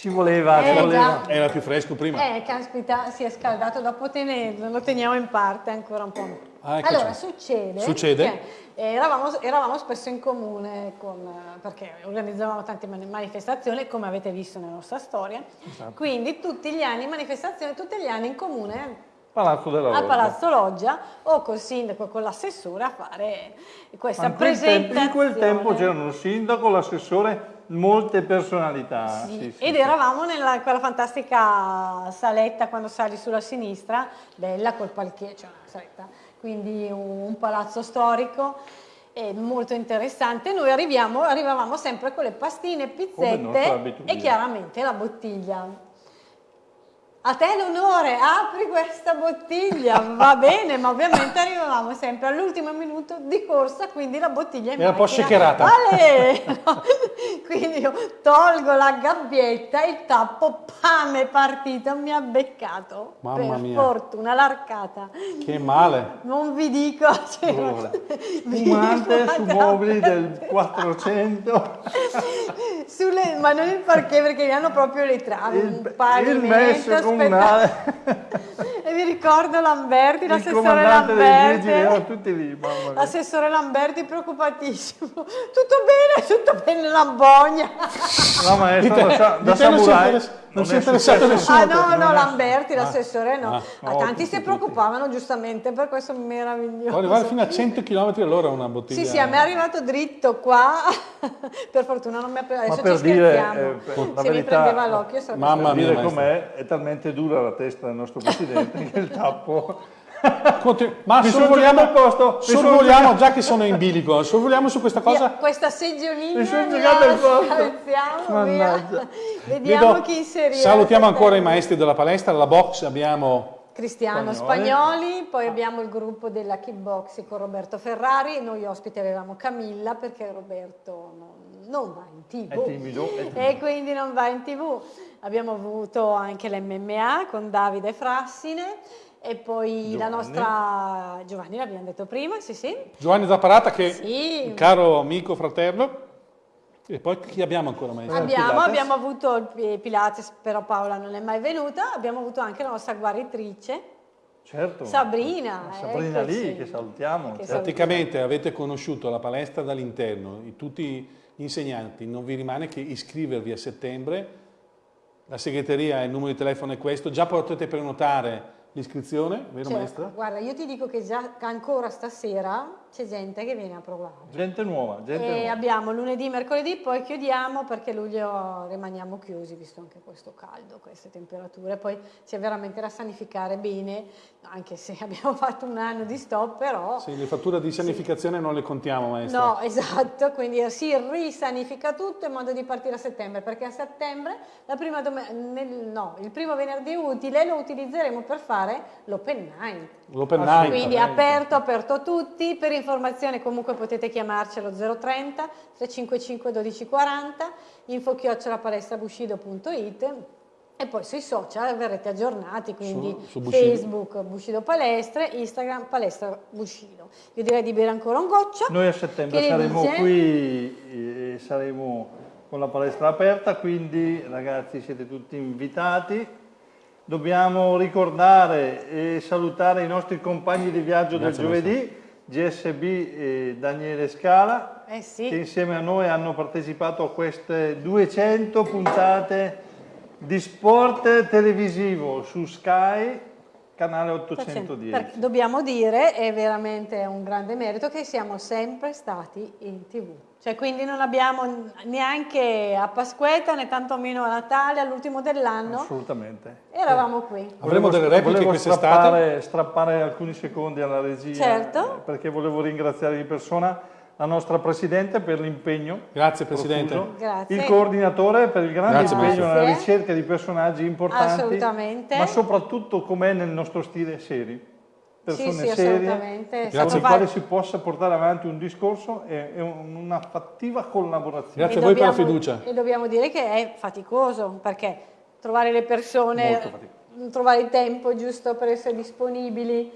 ci voleva, ci Eh, voleva. già. Era più fresco prima. Eh, caspita, si è scaldato, dopo tenerlo, lo teniamo in parte ancora un po'. Ah, eccoci. allora, succede, Succede? che eravamo, eravamo spesso in comune con, eh, perché organizzavamo tante mani- manifestazioni, come avete visto nella nostra storia, Esatto. quindi tutti gli anni, manifestazioni tutti gli anni in comune Palazzo della al Loggia. Palazzo Loggia o col sindaco, con l'assessore a fare questa Ma in quel tempo- presentazione. in quel tempo c'erano il sindaco, l'assessore, molte personalità. Sì, Sì, sì, ed eravamo nella quella fantastica saletta quando sali sulla sinistra, bella col palchetto, cioè una saletta, quindi un, palazzo storico e molto interessante. Noi arriviamo, arrivavamo sempre con le pastine, pizzette e chiaramente la bottiglia. A te l'onore, apri questa bottiglia, va bene, ma ovviamente arrivavamo sempre all'ultimo minuto di corsa, quindi la bottiglia in Era un po' shakerata. Vale! No. Quindi io tolgo la gabbietta, il tappo, pam, è partito, mi ha beccato. Mamma per mia. fortuna, l'arcata. Che male. Non vi dico, cioè, vi Fumante su mobili del 400. sulle- ma non il parquet perché li hanno proprio le travi, Il, un pavimento comunale, E mi ricordo Lamberti, l'assessore dei vigili, Lamberti. tutti lì, mamma mia. L'assessore Lamberti preoccupatissimo. Tutto bene, tutto bene Lambogna. La maestra da, sa- da samurai non si è è interessato nessuno. Ah no, no, è- Lamberti, l'assessore no. Ah. Ma No, tanti tutti, si tutti. preoccupavano giustamente per questo Può meraviglioso. arrivare fino a 100 km all'ora una bottiglia. Sì, sì, a me è arrivato dritto qua. per fortuna non mi ha preso. Adesso per ci dire, scherziamo. eh, per- la Se mi verità- prendeva l'occhio sarebbe Mamma mia, com'è, è talmente dura la testa del nostro presidente che il tappo... Continu- Ma sorvoliamo, posto, sorvoliamo già che sono in bilico, sorvoliamo su questa cosa. Via, questa seggiolina Mi sono la il posto. Vediamo Vedo- chi inserire. salutiamo ancora i maestri della palestra, alla box abbiamo Cristiano Spagnoli. Spagnoli, poi abbiamo il gruppo della kickboxing con Roberto Ferrari noi ospiti avevamo Camilla perché Roberto non, non va in tv È timido, è timido. e quindi non va in tv. Abbiamo avuto anche l'MMA con Davide Frassine e poi la Giovanni. nostra Giovanni l'abbiamo detto prima, sì sì. Giovanni Zapparata che Sì. un caro amico, fratello. E poi chi abbiamo ancora maestro? Abbiamo, abbiamo avuto il Pi- Pilates, però Paola non è mai venuta, abbiamo avuto anche la nostra guaritrice Certo. Sabrina. Sabrina eccoci. lì, che salutiamo. Che certo. Praticamente avete conosciuto la palestra dall'interno, i- tutti gli insegnanti, non vi rimane che iscrivervi a settembre, la segreteria, il numero di telefono è questo, già potete prenotare l'iscrizione, vero Cioè, maestra? Guarda, io ti dico che già ancora stasera c'è gente che viene a provare. Gente nuova, gente E nuova. abbiamo lunedì, mercoledì, poi chiudiamo perché luglio rimaniamo chiusi visto anche questo caldo, queste temperature. Poi c'è veramente da sanificare bene, anche se abbiamo fatto un anno di stop, però... Sì, le fatture di sanificazione non le contiamo maestra. No, esatto, quindi si risanifica tutto in modo di partire a settembre, perché a settembre la prima nel- no, il primo venerdì utile lo utilizzeremo per fare l'open night. L'open night. Quindi aperto, aperto a tutti, per informazioni comunque potete chiamarci allo 030 355 1240, info chiocciolapalestrabushido.it e poi sui social verrete aggiornati, quindi Su- su Bushido. Facebook Bushido Palestre, Instagram Palestra Bushido. Io direi di bere ancora un goccio. Noi a settembre saremo dice? qui e saremo con la palestra aperta, quindi ragazzi siete tutti invitati. Dobbiamo ricordare e salutare i nostri compagni di viaggio Grazie, del giovedì, GSB e Daniele Scala, Eh sì. che insieme a noi hanno partecipato a queste 200 puntate di sport televisivo su Sky, canale 810. Perché dobbiamo dire, è veramente un grande merito, che siamo sempre stati in tv. Cioè, quindi non abbiamo neanche a Pasquetta né tantomeno a Natale, all'ultimo dell'anno, Assolutamente. eravamo qui. Avremo delle repliche volevo quest'estate? strappare, strappare alcuni secondi alla regia Certo. eh, perché volevo ringraziare di persona la nostra Presidente per l'impegno. Grazie Presidente. Grazie. Il coordinatore per il grande Grazie, impegno Maestro. nella ricerca di personaggi importanti. Assolutamente. Ma soprattutto com'è nel nostro stile seri. Persone Sì, sì, serie con le quali si possa portare avanti un discorso e, e una fattiva collaborazione. Grazie E a voi per la dobbiamo- fiducia. E dobbiamo dire che è faticoso, perché trovare le persone, trovare il tempo giusto per essere disponibili,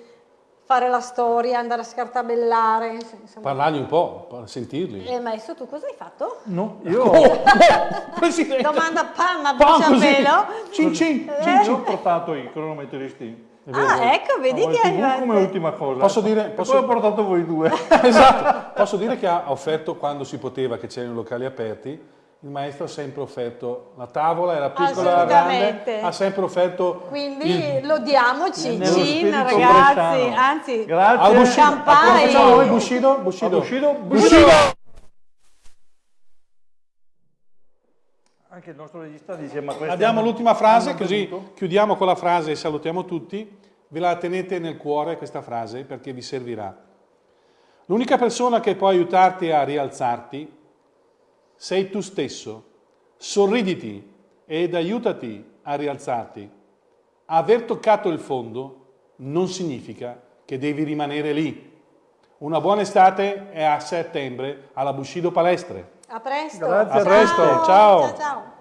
fare la storia, andare a scartabellare, insomma. Parlargli un po', sentirli. Eh, maestro, tu cosa hai fatto? No, io Oh, Presidente! Domanda pam a bruciapelo. Cin cin. Eh? Cin, ho portato i cronometristi. Ah, ecco, vedi che hai come ultima cosa. Posso dire- posso- poi ho portato voi due. esatto. Posso dire che ha offerto quando si poteva, che c'erano i locali aperti, il maestro ha sempre offerto la tavola, era piccola, grande, ha sempre offerto Quindi il- lodiamoci, Cin, ragazzi, anzi, Grazie. al Bushido. Campai. Come facciamo noi Bushido? Bushido. Bushido? Bushido. Anche il nostro regista dice ma questo Abbiamo l'ultima frase, così chiudiamo con la frase e salutiamo tutti. Ve la tenete nel cuore questa frase perché vi servirà. L'unica persona che può aiutarti a rialzarti sei tu stesso. Sorriditi ed aiutati a rialzarti. aver toccato il fondo non significa che devi rimanere lì. Una buona estate e a settembre alla Bushido Palestre. A presto. Grazie a presto, ciao. ciao. ciao.